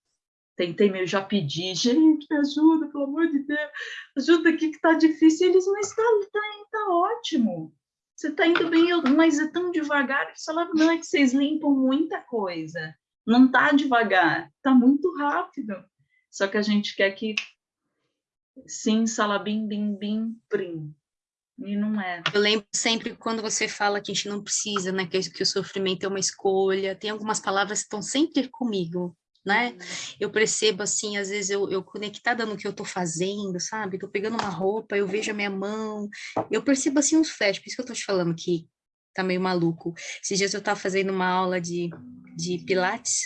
tentei meio já pedir, gente, me ajuda, pelo amor de Deus, ajuda aqui que tá difícil. Eles, mas tá, tá, tá ótimo, você tá indo bem, mas é tão devagar. Eles falaram, não, é que vocês limpam muita coisa, não tá devagar, tá muito rápido. Só que a gente quer que sim, salabim, bim, bim, prim. E não é. Eu lembro sempre quando você fala que a gente não precisa, né? Que, que o sofrimento é uma escolha. Tem algumas palavras que estão sempre comigo né? Uhum. Eu percebo assim, às vezes eu, eu conectada no que eu tô fazendo, sabe? Tô pegando uma roupa, eu vejo a minha mão, eu percebo assim uns flashes, por isso que eu tô te falando que tá meio maluco. Esses dias eu tava fazendo uma aula de, de pilates,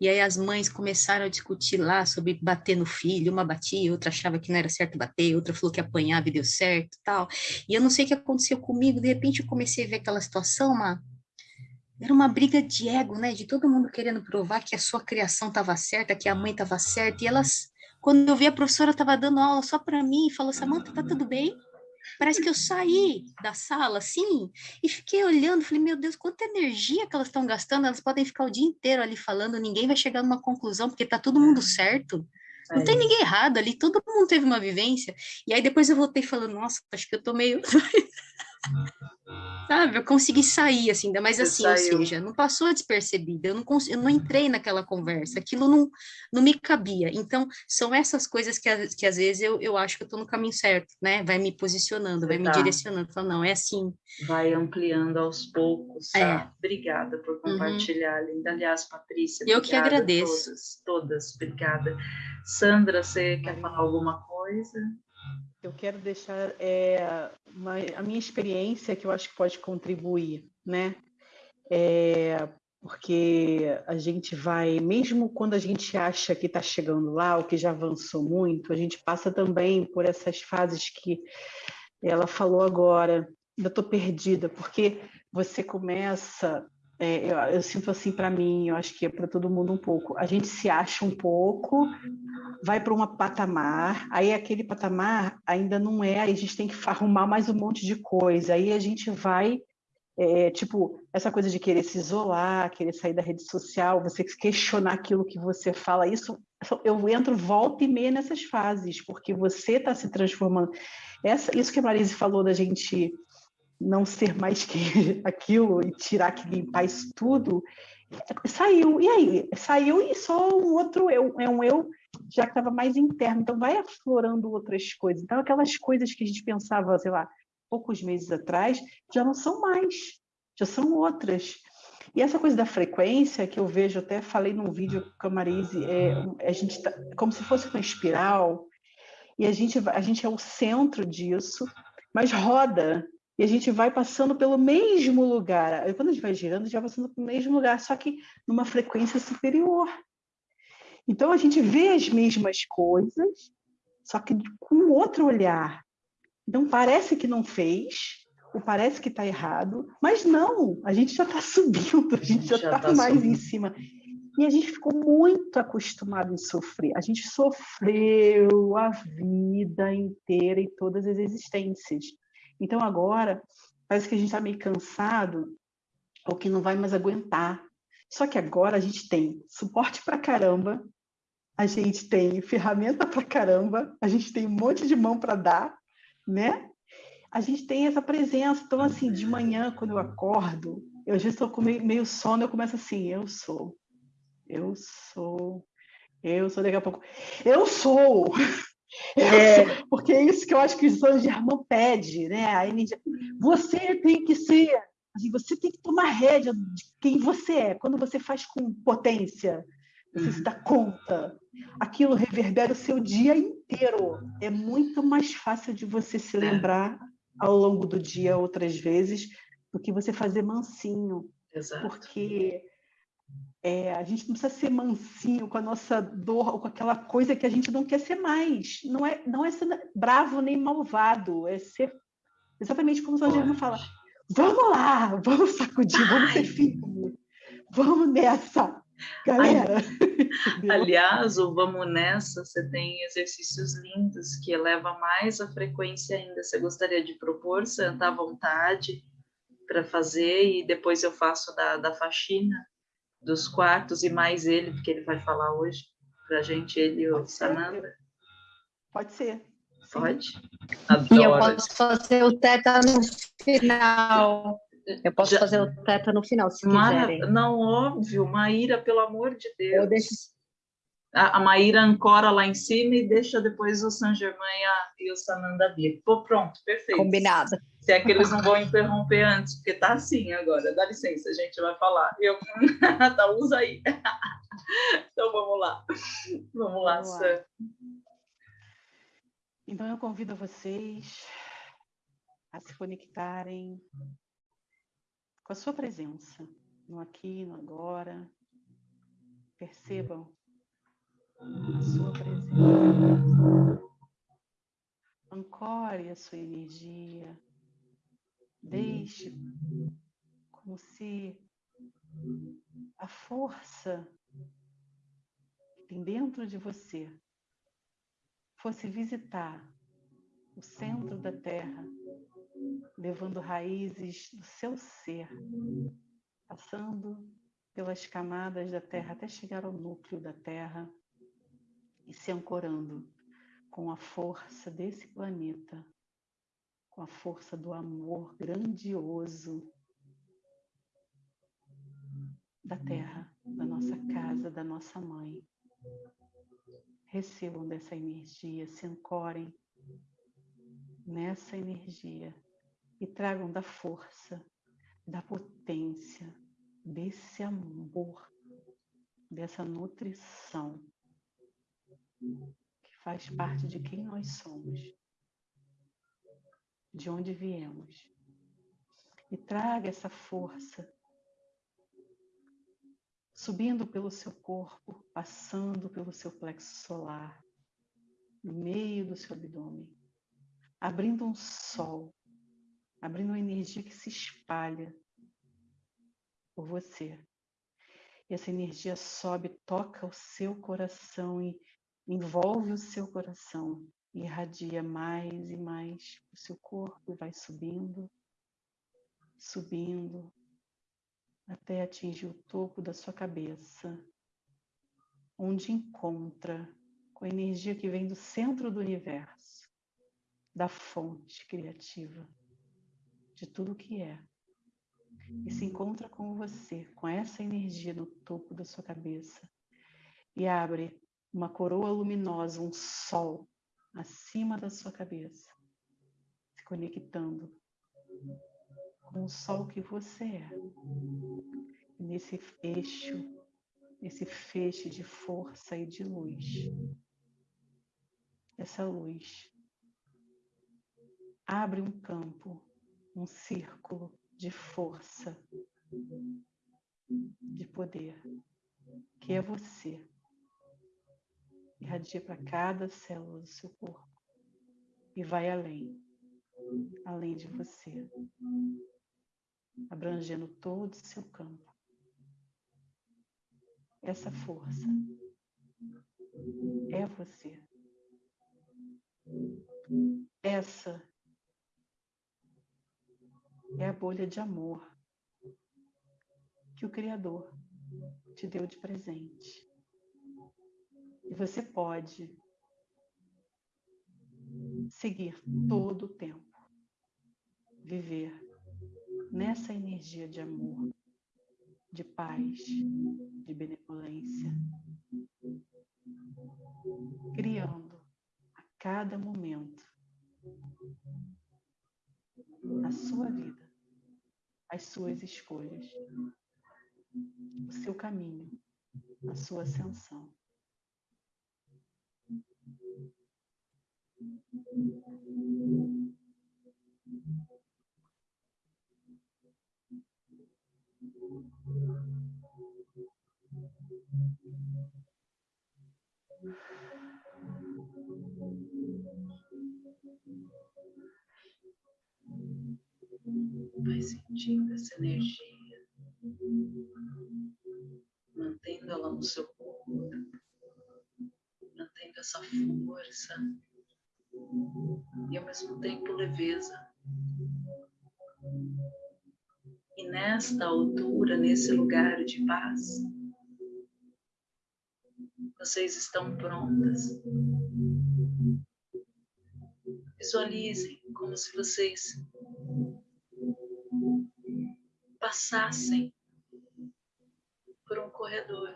e aí as mães começaram a discutir lá sobre bater no filho, uma batia, outra achava que não era certo bater, outra falou que apanhava e deu certo, tal. E eu não sei o que aconteceu comigo, de repente eu comecei a ver aquela situação, uma era uma briga de ego, né? De todo mundo querendo provar que a sua criação estava certa, que a mãe estava certa. E elas, quando eu vi a professora estava dando aula só para mim, e falou: Samanta, tá tudo bem? Parece que eu saí da sala, assim, e fiquei olhando, falei, meu Deus, quanta energia que elas estão gastando, elas podem ficar o dia inteiro ali falando, ninguém vai chegar numa conclusão, porque tá todo mundo certo. Não tem ninguém errado ali, todo mundo teve uma vivência. E aí depois eu voltei falando, nossa, acho que eu tô meio Sabe, eu consegui sair, assim, mas Você assim, saiu. ou seja, não passou despercebida, eu não, eu não entrei naquela conversa, aquilo não, não me cabia. Então, são essas coisas que, que às vezes eu, eu acho que eu estou no caminho certo, né? Vai me posicionando, vai tá. me direcionando, falando, não, é assim. Vai ampliando aos poucos? É. Obrigada por uhum. compartilhar, uhum. Linda. Aliás, Patrícia, Eu que agradeço. Todas, todas, obrigada. Sandra, você quer falar alguma coisa? Eu quero deixar é, uma, a minha experiência que eu acho que pode contribuir, né? É, porque a gente vai, mesmo quando a gente acha que está chegando lá, ou que já avançou muito, a gente passa também por essas fases que ela falou agora. Ainda estou perdida, porque você começa é, eu, eu, sinto assim para mim, eu acho que é para todo mundo um pouco. A gente se acha um pouco, vai para um patamar, aí aquele patamar ainda não é, aí a gente tem que arrumar mais um monte de coisa, aí a gente vai, é, tipo, essa coisa de querer se isolar, querer sair da rede social, você questionar aquilo que você fala, isso eu entro volta e meia nessas fases, porque você está se transformando. Essa, isso que a Marise falou da gente não ser mais que aquilo e tirar que limpar isso tudo, saiu. E aí? Saiu e só um outro eu, é um eu já que estava mais interno. Então, vai aflorando outras coisas. Então, aquelas coisas que a gente pensava, sei lá, poucos meses atrás, já não são mais, já são outras. E essa coisa da frequência, que eu vejo, até falei num vídeo com a Marise, é, a gente tá, como se fosse uma espiral, e a gente, a gente é o centro disso, mas roda, e a gente vai passando pelo mesmo lugar. Quando a gente vai girando, a gente vai passando pelo mesmo lugar, só que numa frequência superior. Então a gente vê as mesmas coisas, só que com outro olhar. Então parece que não fez, ou parece que está errado, mas não, a gente já está subindo, a gente já está tá mais subindo. em cima. E a gente ficou muito acostumado em sofrer. A gente sofreu a vida inteira e todas as existências. Então agora parece que a gente está meio cansado ou que não vai mais aguentar. Só que agora a gente tem suporte para caramba, a gente tem ferramenta para caramba, a gente tem um monte de mão para dar, né? A gente tem essa presença. Então, assim, de manhã, quando eu acordo, eu já estou com meio, meio sono, eu começo assim, eu sou, eu sou, eu sou, daqui a pouco, eu sou, é, porque é isso que eu acho que o São Germain pede, né? A energia. Você tem que ser, assim, você tem que tomar rédea de quem você é. Quando você faz com potência, você uhum. se dá conta. Aquilo reverbera o seu dia inteiro. É muito mais fácil de você se é. lembrar ao longo do dia outras vezes do que você fazer mansinho. Exato. Porque é, a gente não precisa ser mansinho com a nossa dor ou com aquela coisa que a gente não quer ser mais. Não é, não é ser bravo nem malvado, é ser exatamente como o São Germano fala. Vamos lá, vamos sacudir, vamos ser firme, vamos nessa, galera. Aliás, o vamos nessa, você tem exercícios lindos que eleva mais a frequência ainda. Você gostaria de propor, sentar à vontade para fazer e depois eu faço da, da faxina? Dos quartos e mais ele, porque ele vai falar hoje, para a gente, ele e o Sananda? Pode ser. Sim. Pode? Adoro. E eu posso fazer o teta no final. Eu posso Já... fazer o teta no final, se Mara... quiserem. Não, óbvio. Maíra, pelo amor de Deus. Eu deixo... A, a Maíra ancora lá em cima e deixa depois o San Germain e o Sananda vir. Pô, pronto, perfeito. Combinado. Se é que eles não vão interromper antes, porque tá assim agora. Dá licença, a gente vai falar. Eu... tá, usa aí. então vamos lá. Vamos lá, vamos lá. Então eu convido vocês a se conectarem com a sua presença, no aqui, no agora. Percebam a sua presença. Ancore a sua energia. Deixe como se a força que tem dentro de você fosse visitar o centro da Terra, levando raízes do seu ser, passando pelas camadas da Terra até chegar ao núcleo da Terra e se ancorando com a força desse planeta, com a força do amor grandioso da Terra, da nossa casa, da nossa mãe. Recebam dessa energia, se ancorem nessa energia e tragam da força, da potência, desse amor, dessa nutrição que faz parte de quem nós somos, de onde viemos. E traga essa força subindo pelo seu corpo, passando pelo seu plexo solar, no meio do seu abdômen, abrindo um sol, abrindo uma energia que se espalha por você. E essa energia sobe, toca o seu coração e envolve o seu coração, irradia mais e mais o seu corpo, vai subindo, subindo, até atingir o topo da sua cabeça, onde encontra com a energia que vem do centro do universo, da fonte criativa, de tudo que é. E se encontra com você, com essa energia no topo da sua cabeça, e abre uma coroa luminosa, um sol acima da sua cabeça, se conectando com o sol que você é. Nesse eixo, nesse feixe de força e de luz. Essa luz abre um campo, um círculo de força, de poder, que é você. Irradia para cada célula do seu corpo e vai além, além de você abrangendo todo o seu campo. Essa força é você. Essa é a bolha de amor que o Criador te deu de presente. E você pode seguir todo o tempo, viver nessa energia de amor, de paz, de benevolência, criando a cada momento a sua vida, as suas escolhas, o seu caminho, a sua ascensão. Vai sentindo essa energia, mantendo ela no seu corpo, mantendo essa força e ao mesmo tempo leveza. E nesta altura, nesse lugar de paz, Vocês estão prontas. Visualizem como se vocês passassem por um corredor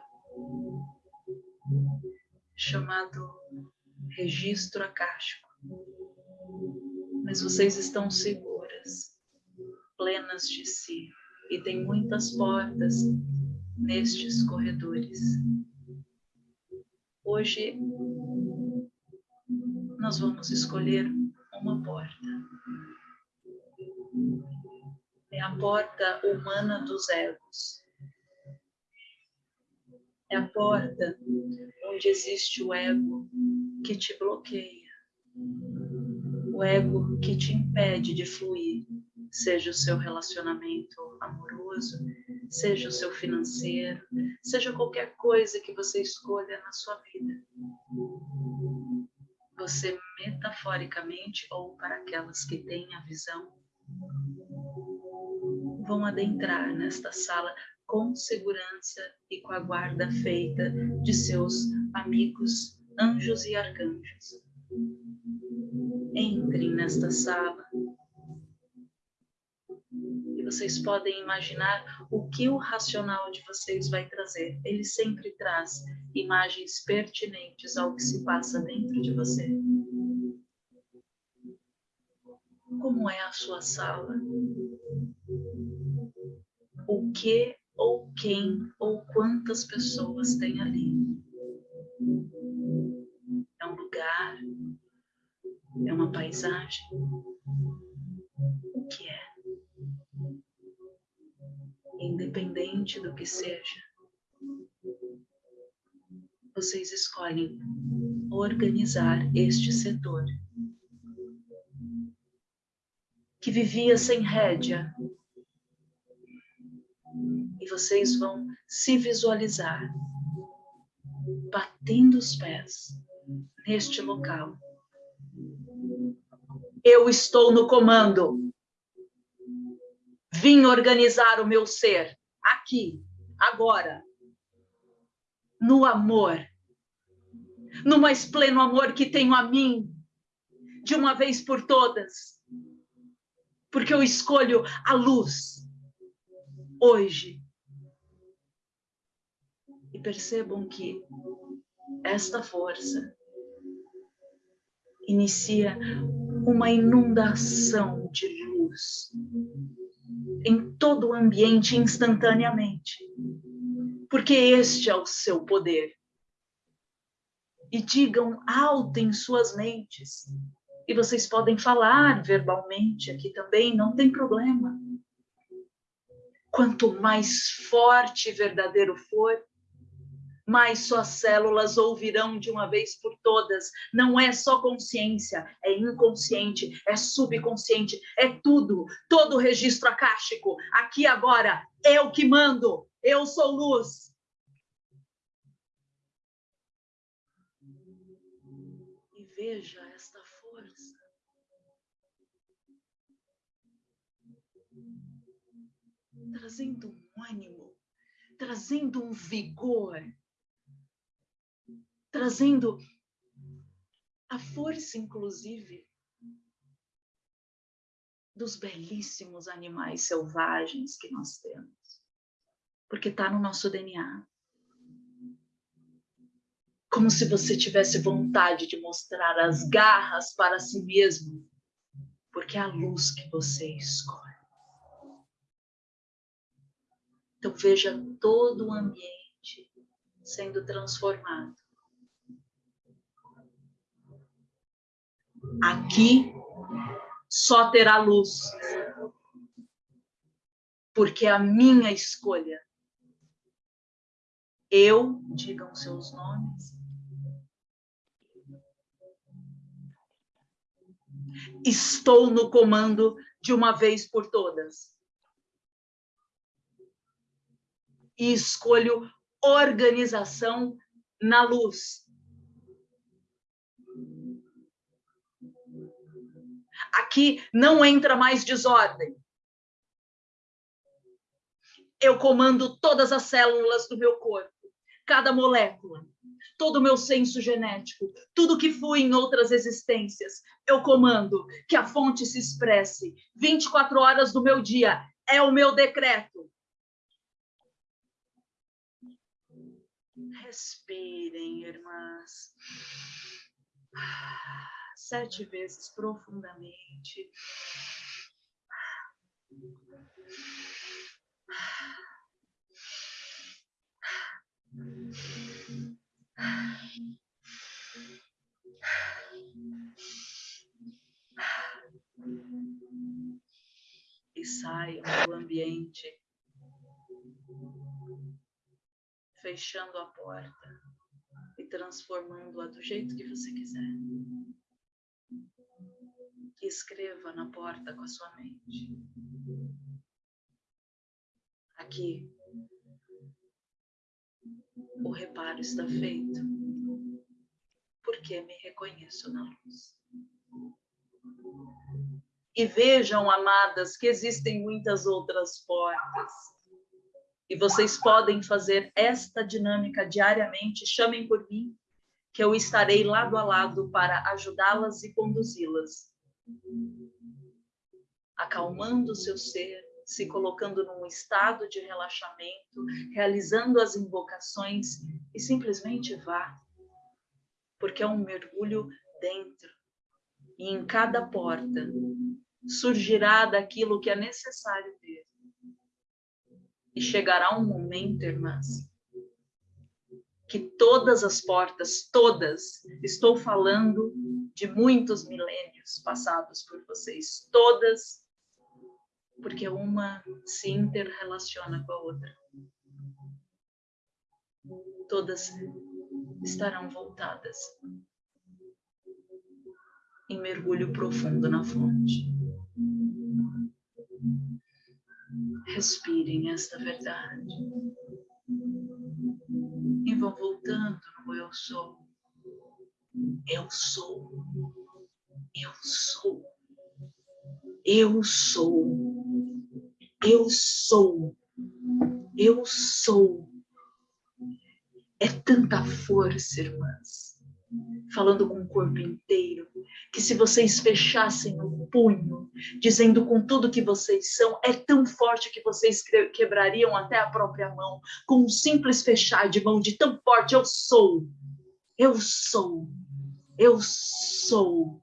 chamado registro acástico. Mas vocês estão seguras, plenas de si, e tem muitas portas nestes corredores. Hoje nós vamos escolher uma porta. É a porta humana dos egos. É a porta onde existe o ego que te bloqueia, o ego que te impede de fluir, seja o seu relacionamento amoroso, seja o seu financeiro, seja qualquer coisa que você escolha na sua vida. Você, metaforicamente, ou para aquelas que têm a visão, vão adentrar nesta sala com segurança e com a guarda feita de seus amigos, anjos e arcanjos. Entrem nesta sala e vocês podem imaginar o que o racional de vocês vai trazer. Ele sempre traz imagens pertinentes ao que se passa dentro de você. Como é a sua sala? O que ou quem ou quantas pessoas tem ali? Uma paisagem? O que é? Independente do que seja, vocês escolhem organizar este setor que vivia sem rédea. E vocês vão se visualizar batendo os pés neste local. Eu estou no comando. Vim organizar o meu ser aqui, agora, no amor, no mais pleno amor que tenho a mim, de uma vez por todas, porque eu escolho a luz hoje. E percebam que esta força inicia uma inundação de luz em todo o ambiente instantaneamente, porque este é o seu poder. E digam alto em suas mentes, e vocês podem falar verbalmente aqui também, não tem problema. Quanto mais forte e verdadeiro for, mais suas células ouvirão de uma vez por todas. Não é só consciência, é inconsciente, é subconsciente, é tudo, todo registro acástico. Aqui agora, eu que mando, eu sou luz. E veja esta força. Trazendo um ânimo, trazendo um vigor trazendo a força, inclusive, dos belíssimos animais selvagens que nós temos, porque está no nosso DNA. Como se você tivesse vontade de mostrar as garras para si mesmo, porque é a luz que você escolhe. Então veja todo o ambiente sendo transformado Aqui só terá luz, porque é a minha escolha. Eu, digam seus nomes, estou no comando de uma vez por todas. E escolho organização na luz. Aqui não entra mais desordem. Eu comando todas as células do meu corpo, cada molécula, todo o meu senso genético, tudo que fui em outras existências. Eu comando que a fonte se expresse 24 horas do meu dia. É o meu decreto. Respirem, irmãs. Sete vezes profundamente. E saiam do ambiente, fechando a porta e transformando-a do jeito que você quiser. Escreva na porta com a sua mente. Aqui o reparo está feito, porque me reconheço na luz. E vejam, amadas, que existem muitas outras portas. E vocês podem fazer esta dinâmica diariamente. Chamem por mim, que eu estarei lado a lado para ajudá-las e conduzi-las. Acalmando seu ser, se colocando num estado de relaxamento, realizando as invocações e simplesmente vá. Porque é um mergulho dentro. E em cada porta surgirá daquilo que é necessário ter. E chegará um momento, irmãs, que todas as portas, todas, estou falando de muitos milênios passados por vocês, todas porque uma se interrelaciona com a outra. Todas estarão voltadas em mergulho profundo na fonte. Respirem esta verdade e vão voltando no eu sou. Eu sou. Eu sou. Eu sou. Eu sou. Eu sou. É tanta força, irmãs. Falando com o corpo inteiro, que se vocês fechassem o punho, dizendo com tudo que vocês são, é tão forte que vocês quebrariam até a própria mão, com um simples fechar de mão de tão forte. Eu sou. Eu sou. Eu sou.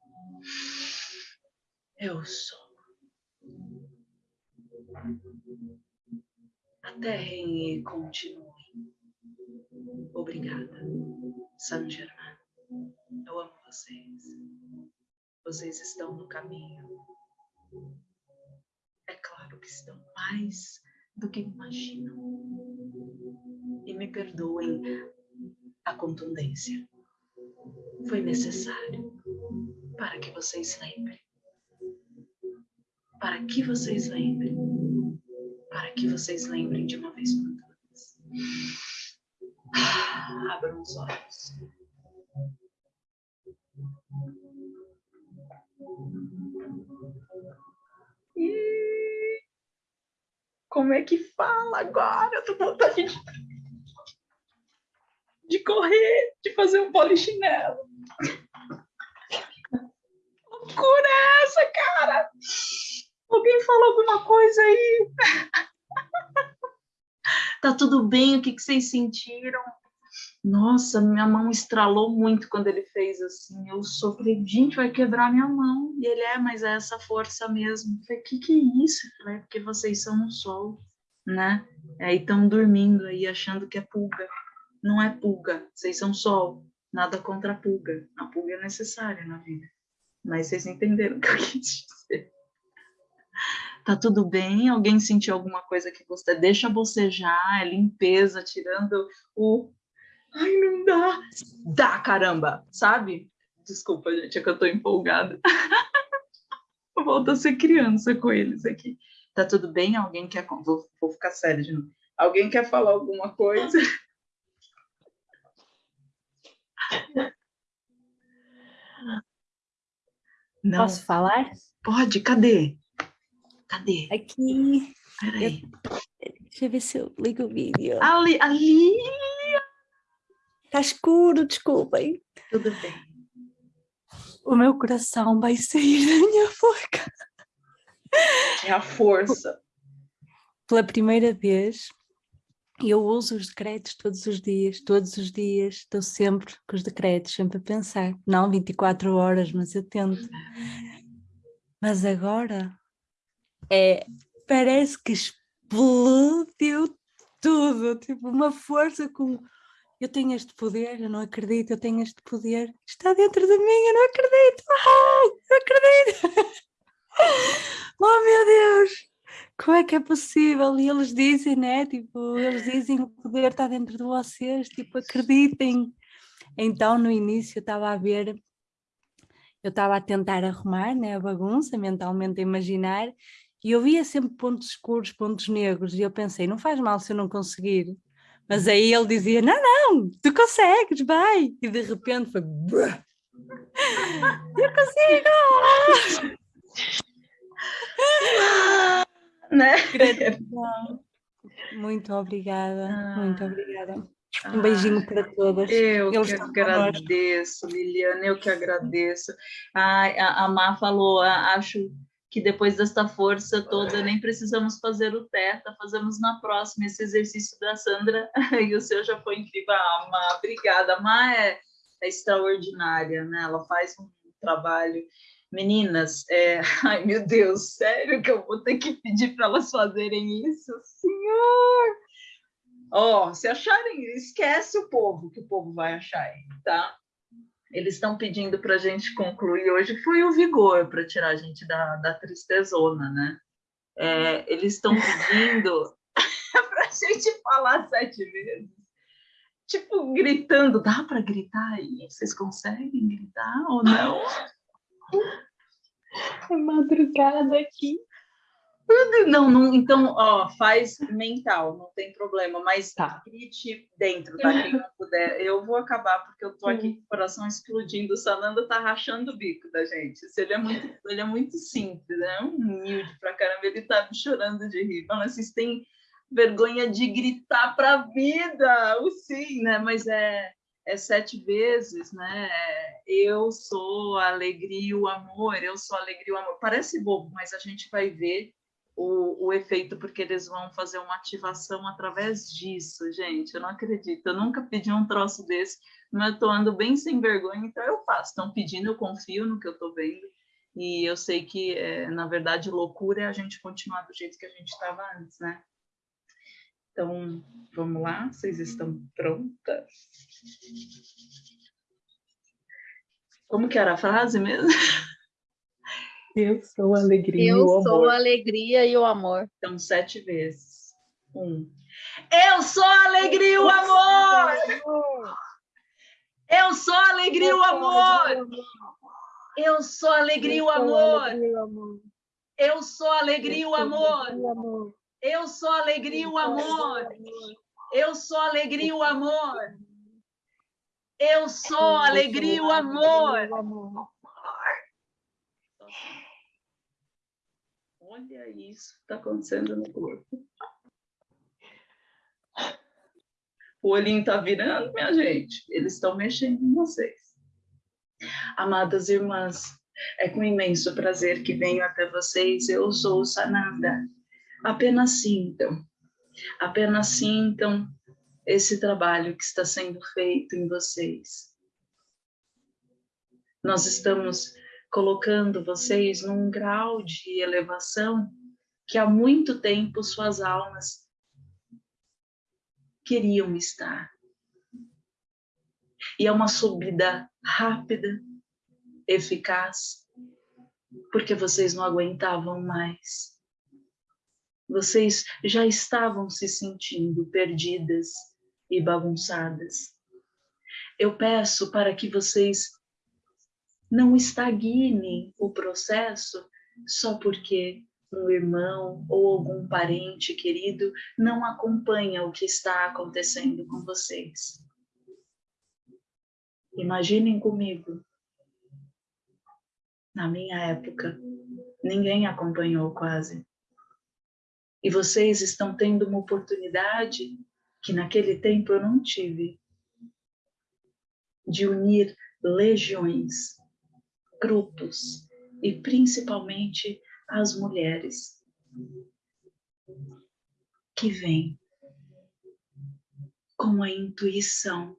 Eu sou. Aterrem e continuem. Obrigada, Saint Germain. Eu amo vocês. Vocês estão no caminho. É claro que estão mais do que imaginam. E me perdoem a contundência. Foi necessário para que vocês lembrem para que vocês lembrem, para que vocês lembrem de uma vez por todas. Ah, abram os olhos. E como é que fala agora? Eu tô vontade de, de correr, de fazer um polichinelo. Loucura é essa, cara? Alguém fala alguma coisa aí? tá tudo bem? O que, que vocês sentiram? Nossa, minha mão estralou muito quando ele fez assim. Eu sofri, gente, vai quebrar minha mão. E ele é, mas é essa força mesmo. Eu falei, que que é isso? Eu falei, é porque vocês são um sol, né? Aí estão dormindo aí, achando que é pulga. Não é pulga, vocês são sol. Nada contra a pulga. A pulga é necessária na vida. Mas vocês entenderam o que eu quis dizer. Tá tudo bem? Alguém sentiu alguma coisa que você deixa bocejar, é limpeza, tirando o ai, não dá. Dá, caramba, sabe? Desculpa, gente, é que eu tô empolgada. Volto a ser criança com eles aqui. Tá tudo bem? Alguém quer vou, vou ficar sério de novo. Alguém quer falar alguma coisa? Não. Posso falar? Pode, cadê? Cadê? Aqui. Peraí. Eu... Deixa eu ver se eu ligo o vídeo. Ali, ali. Tá escuro, desculpem. Tudo bem. O meu coração vai sair da minha boca. É a força. Pela primeira vez, eu uso os decretos todos os dias, todos os dias, estou sempre com os decretos, sempre a pensar. Não 24 horas, mas eu tento. Mas agora é, parece que explodiu tudo, tipo uma força com eu tenho este poder, eu não acredito, eu tenho este poder, está dentro de mim, eu não acredito, ah, eu acredito. oh meu Deus, como é que é possível? E eles dizem, né, tipo, eles dizem o poder está dentro de vocês, tipo, acreditem. Então no início eu estava a ver, eu estava a tentar arrumar, né, a bagunça, mentalmente a imaginar, e eu via sempre pontos escuros, pontos negros, e eu pensei, não faz mal se eu não conseguir, mas aí ele dizia, não, não, tu consegues, vai. E de repente foi, eu consigo! né? Muito obrigada, ah. muito obrigada. Um beijinho ah, para todas. Eu Eles que agradeço, Liliana, eu que agradeço. Ai, a, a Má falou, acho que depois desta força toda nem precisamos fazer o teta, fazemos na próxima esse exercício da Sandra e o seu já foi incrível. Ah, Má, obrigada. A Má é, é extraordinária, né? Ela faz um trabalho. Meninas, é... ai meu Deus, sério que eu vou ter que pedir para elas fazerem isso? Senhor! Ó, oh, se acharem, esquece o povo, que o povo vai achar tá? eles estão pedindo para a gente concluir hoje foi o vigor para tirar a gente da, da tristezona, né? É, eles estão pedindo para a gente falar sete vezes, tipo gritando. Dá para gritar aí? Vocês conseguem gritar ou não? É madrugada aqui. Não, não, então, ó, faz mental, não tem problema, mas tá. grite dentro, tá? Quem não puder. Eu vou acabar porque eu tô aqui com o coração explodindo. O Sananda tá rachando o bico da gente. Ele é muito, ele é muito simples, né? Humilde pra caramba, ele tá chorando de rir. Fala, vocês têm vergonha de gritar pra vida, o sim, né? Mas é, é sete vezes, né? Eu sou a alegria e o amor, eu sou a alegria e o amor. Parece bobo, mas a gente vai ver o, o efeito, porque eles vão fazer uma ativação através disso, gente. Eu não acredito, eu nunca pedi um troço desse, mas eu tô ando bem sem vergonha, então eu faço. Estão pedindo, eu confio no que eu tô vendo, e eu sei que, é, na verdade, loucura é a gente continuar do jeito que a gente estava antes, né? Então, vamos lá, vocês estão prontas? Como que era a frase mesmo? Eu sou a alegria Eu e o amor. Eu sou a alegria e o amor. Então, sete vezes. Um. Eu sou a alegria e o amor! Eu sou a alegria e o amor! Eu sou a alegria e o amor! Eu sou a alegria e o amor! Eu sou a alegria e o amor! Eu sou a alegria e o amor! Eu sou a alegria e o amor! olha isso que está acontecendo no corpo. O olhinho está virando, minha gente. Eles estão mexendo em vocês. Amadas irmãs, é com imenso prazer que venho até vocês. Eu sou Sananda. Apenas sintam, apenas sintam esse trabalho que está sendo feito em vocês. Nós estamos colocando vocês num grau de elevação que há muito tempo suas almas queriam estar. E é uma subida rápida, eficaz, porque vocês não aguentavam mais. Vocês já estavam se sentindo perdidas e bagunçadas. Eu peço para que vocês não estagnem o processo só porque um irmão ou algum parente querido não acompanha o que está acontecendo com vocês. Imaginem comigo. Na minha época, ninguém acompanhou quase. E vocês estão tendo uma oportunidade que naquele tempo eu não tive. de unir legiões, grupos e principalmente as mulheres que vêm com a intuição,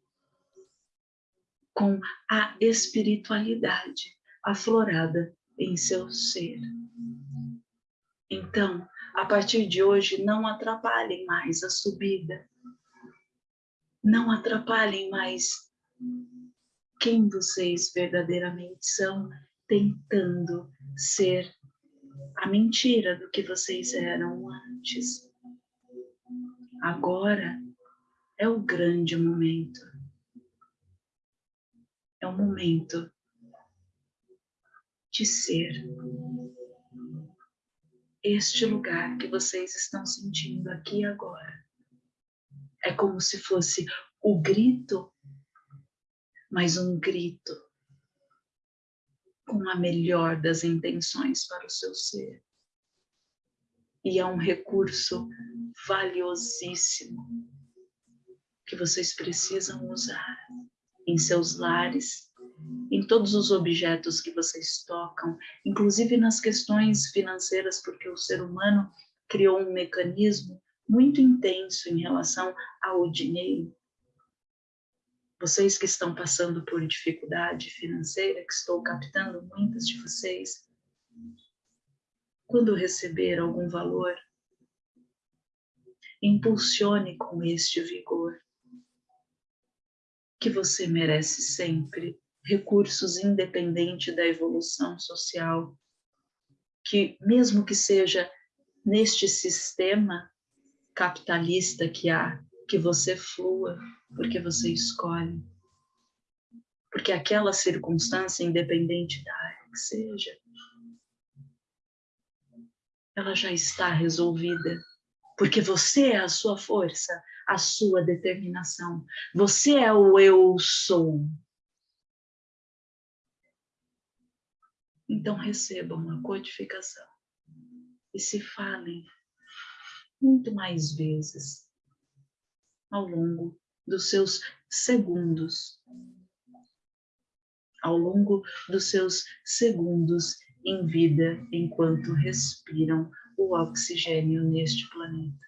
com a espiritualidade aflorada em seu ser. Então, a partir de hoje, não atrapalhem mais a subida, não atrapalhem mais quem vocês verdadeiramente são, tentando ser a mentira do que vocês eram antes. Agora é o grande momento. É o momento de ser este lugar que vocês estão sentindo aqui agora. É como se fosse o grito, mas um grito com a melhor das intenções para o seu ser. E é um recurso valiosíssimo que vocês precisam usar em seus lares, em todos os objetos que vocês tocam, inclusive nas questões financeiras, porque o ser humano criou um mecanismo muito intenso em relação ao dinheiro. Vocês que estão passando por dificuldade financeira, que estou captando muitas de vocês, quando receber algum valor, impulsione com este vigor, que você merece sempre recursos independente da evolução social, que mesmo que seja neste sistema capitalista que há, que você flua, porque você escolhe. Porque aquela circunstância, independente da área que seja, ela já está resolvida porque você é a sua força, a sua determinação. Você é o eu sou. Então recebam a codificação e se falem muito mais vezes ao longo dos seus segundos, ao longo dos seus segundos em vida enquanto respiram o oxigênio neste planeta.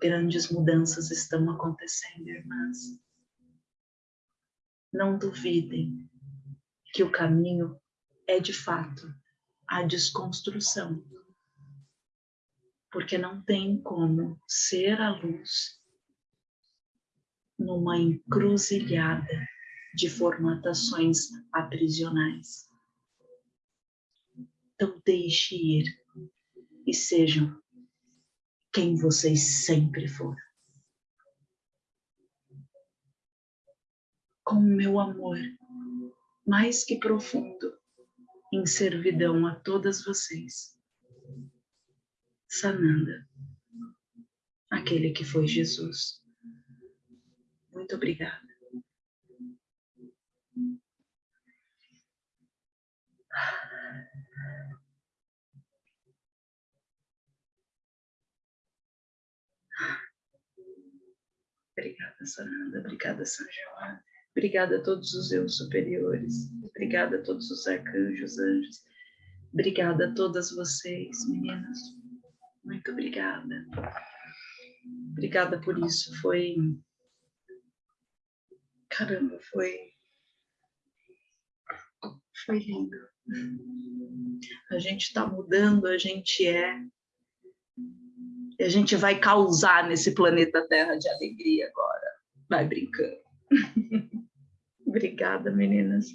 Grandes mudanças estão acontecendo, irmãs. Não duvidem que o caminho é, de fato, a desconstrução. Porque não tem como ser a luz numa encruzilhada de formatações aprisionais. Então deixe ir e sejam quem vocês sempre foram. Com meu amor mais que profundo em servidão a todas vocês. Sananda, aquele que foi Jesus. Muito obrigada. Obrigada, Sananda. Obrigada, São João. Obrigada a todos os eus superiores. Obrigada a todos os arcanjos, anjos. Obrigada a todas vocês, meninas. Muito obrigada. Obrigada por isso. Foi. Caramba, foi. Foi lindo. A gente está mudando, a gente é a gente vai causar nesse planeta Terra de alegria agora. Vai brincando. Obrigada, meninas.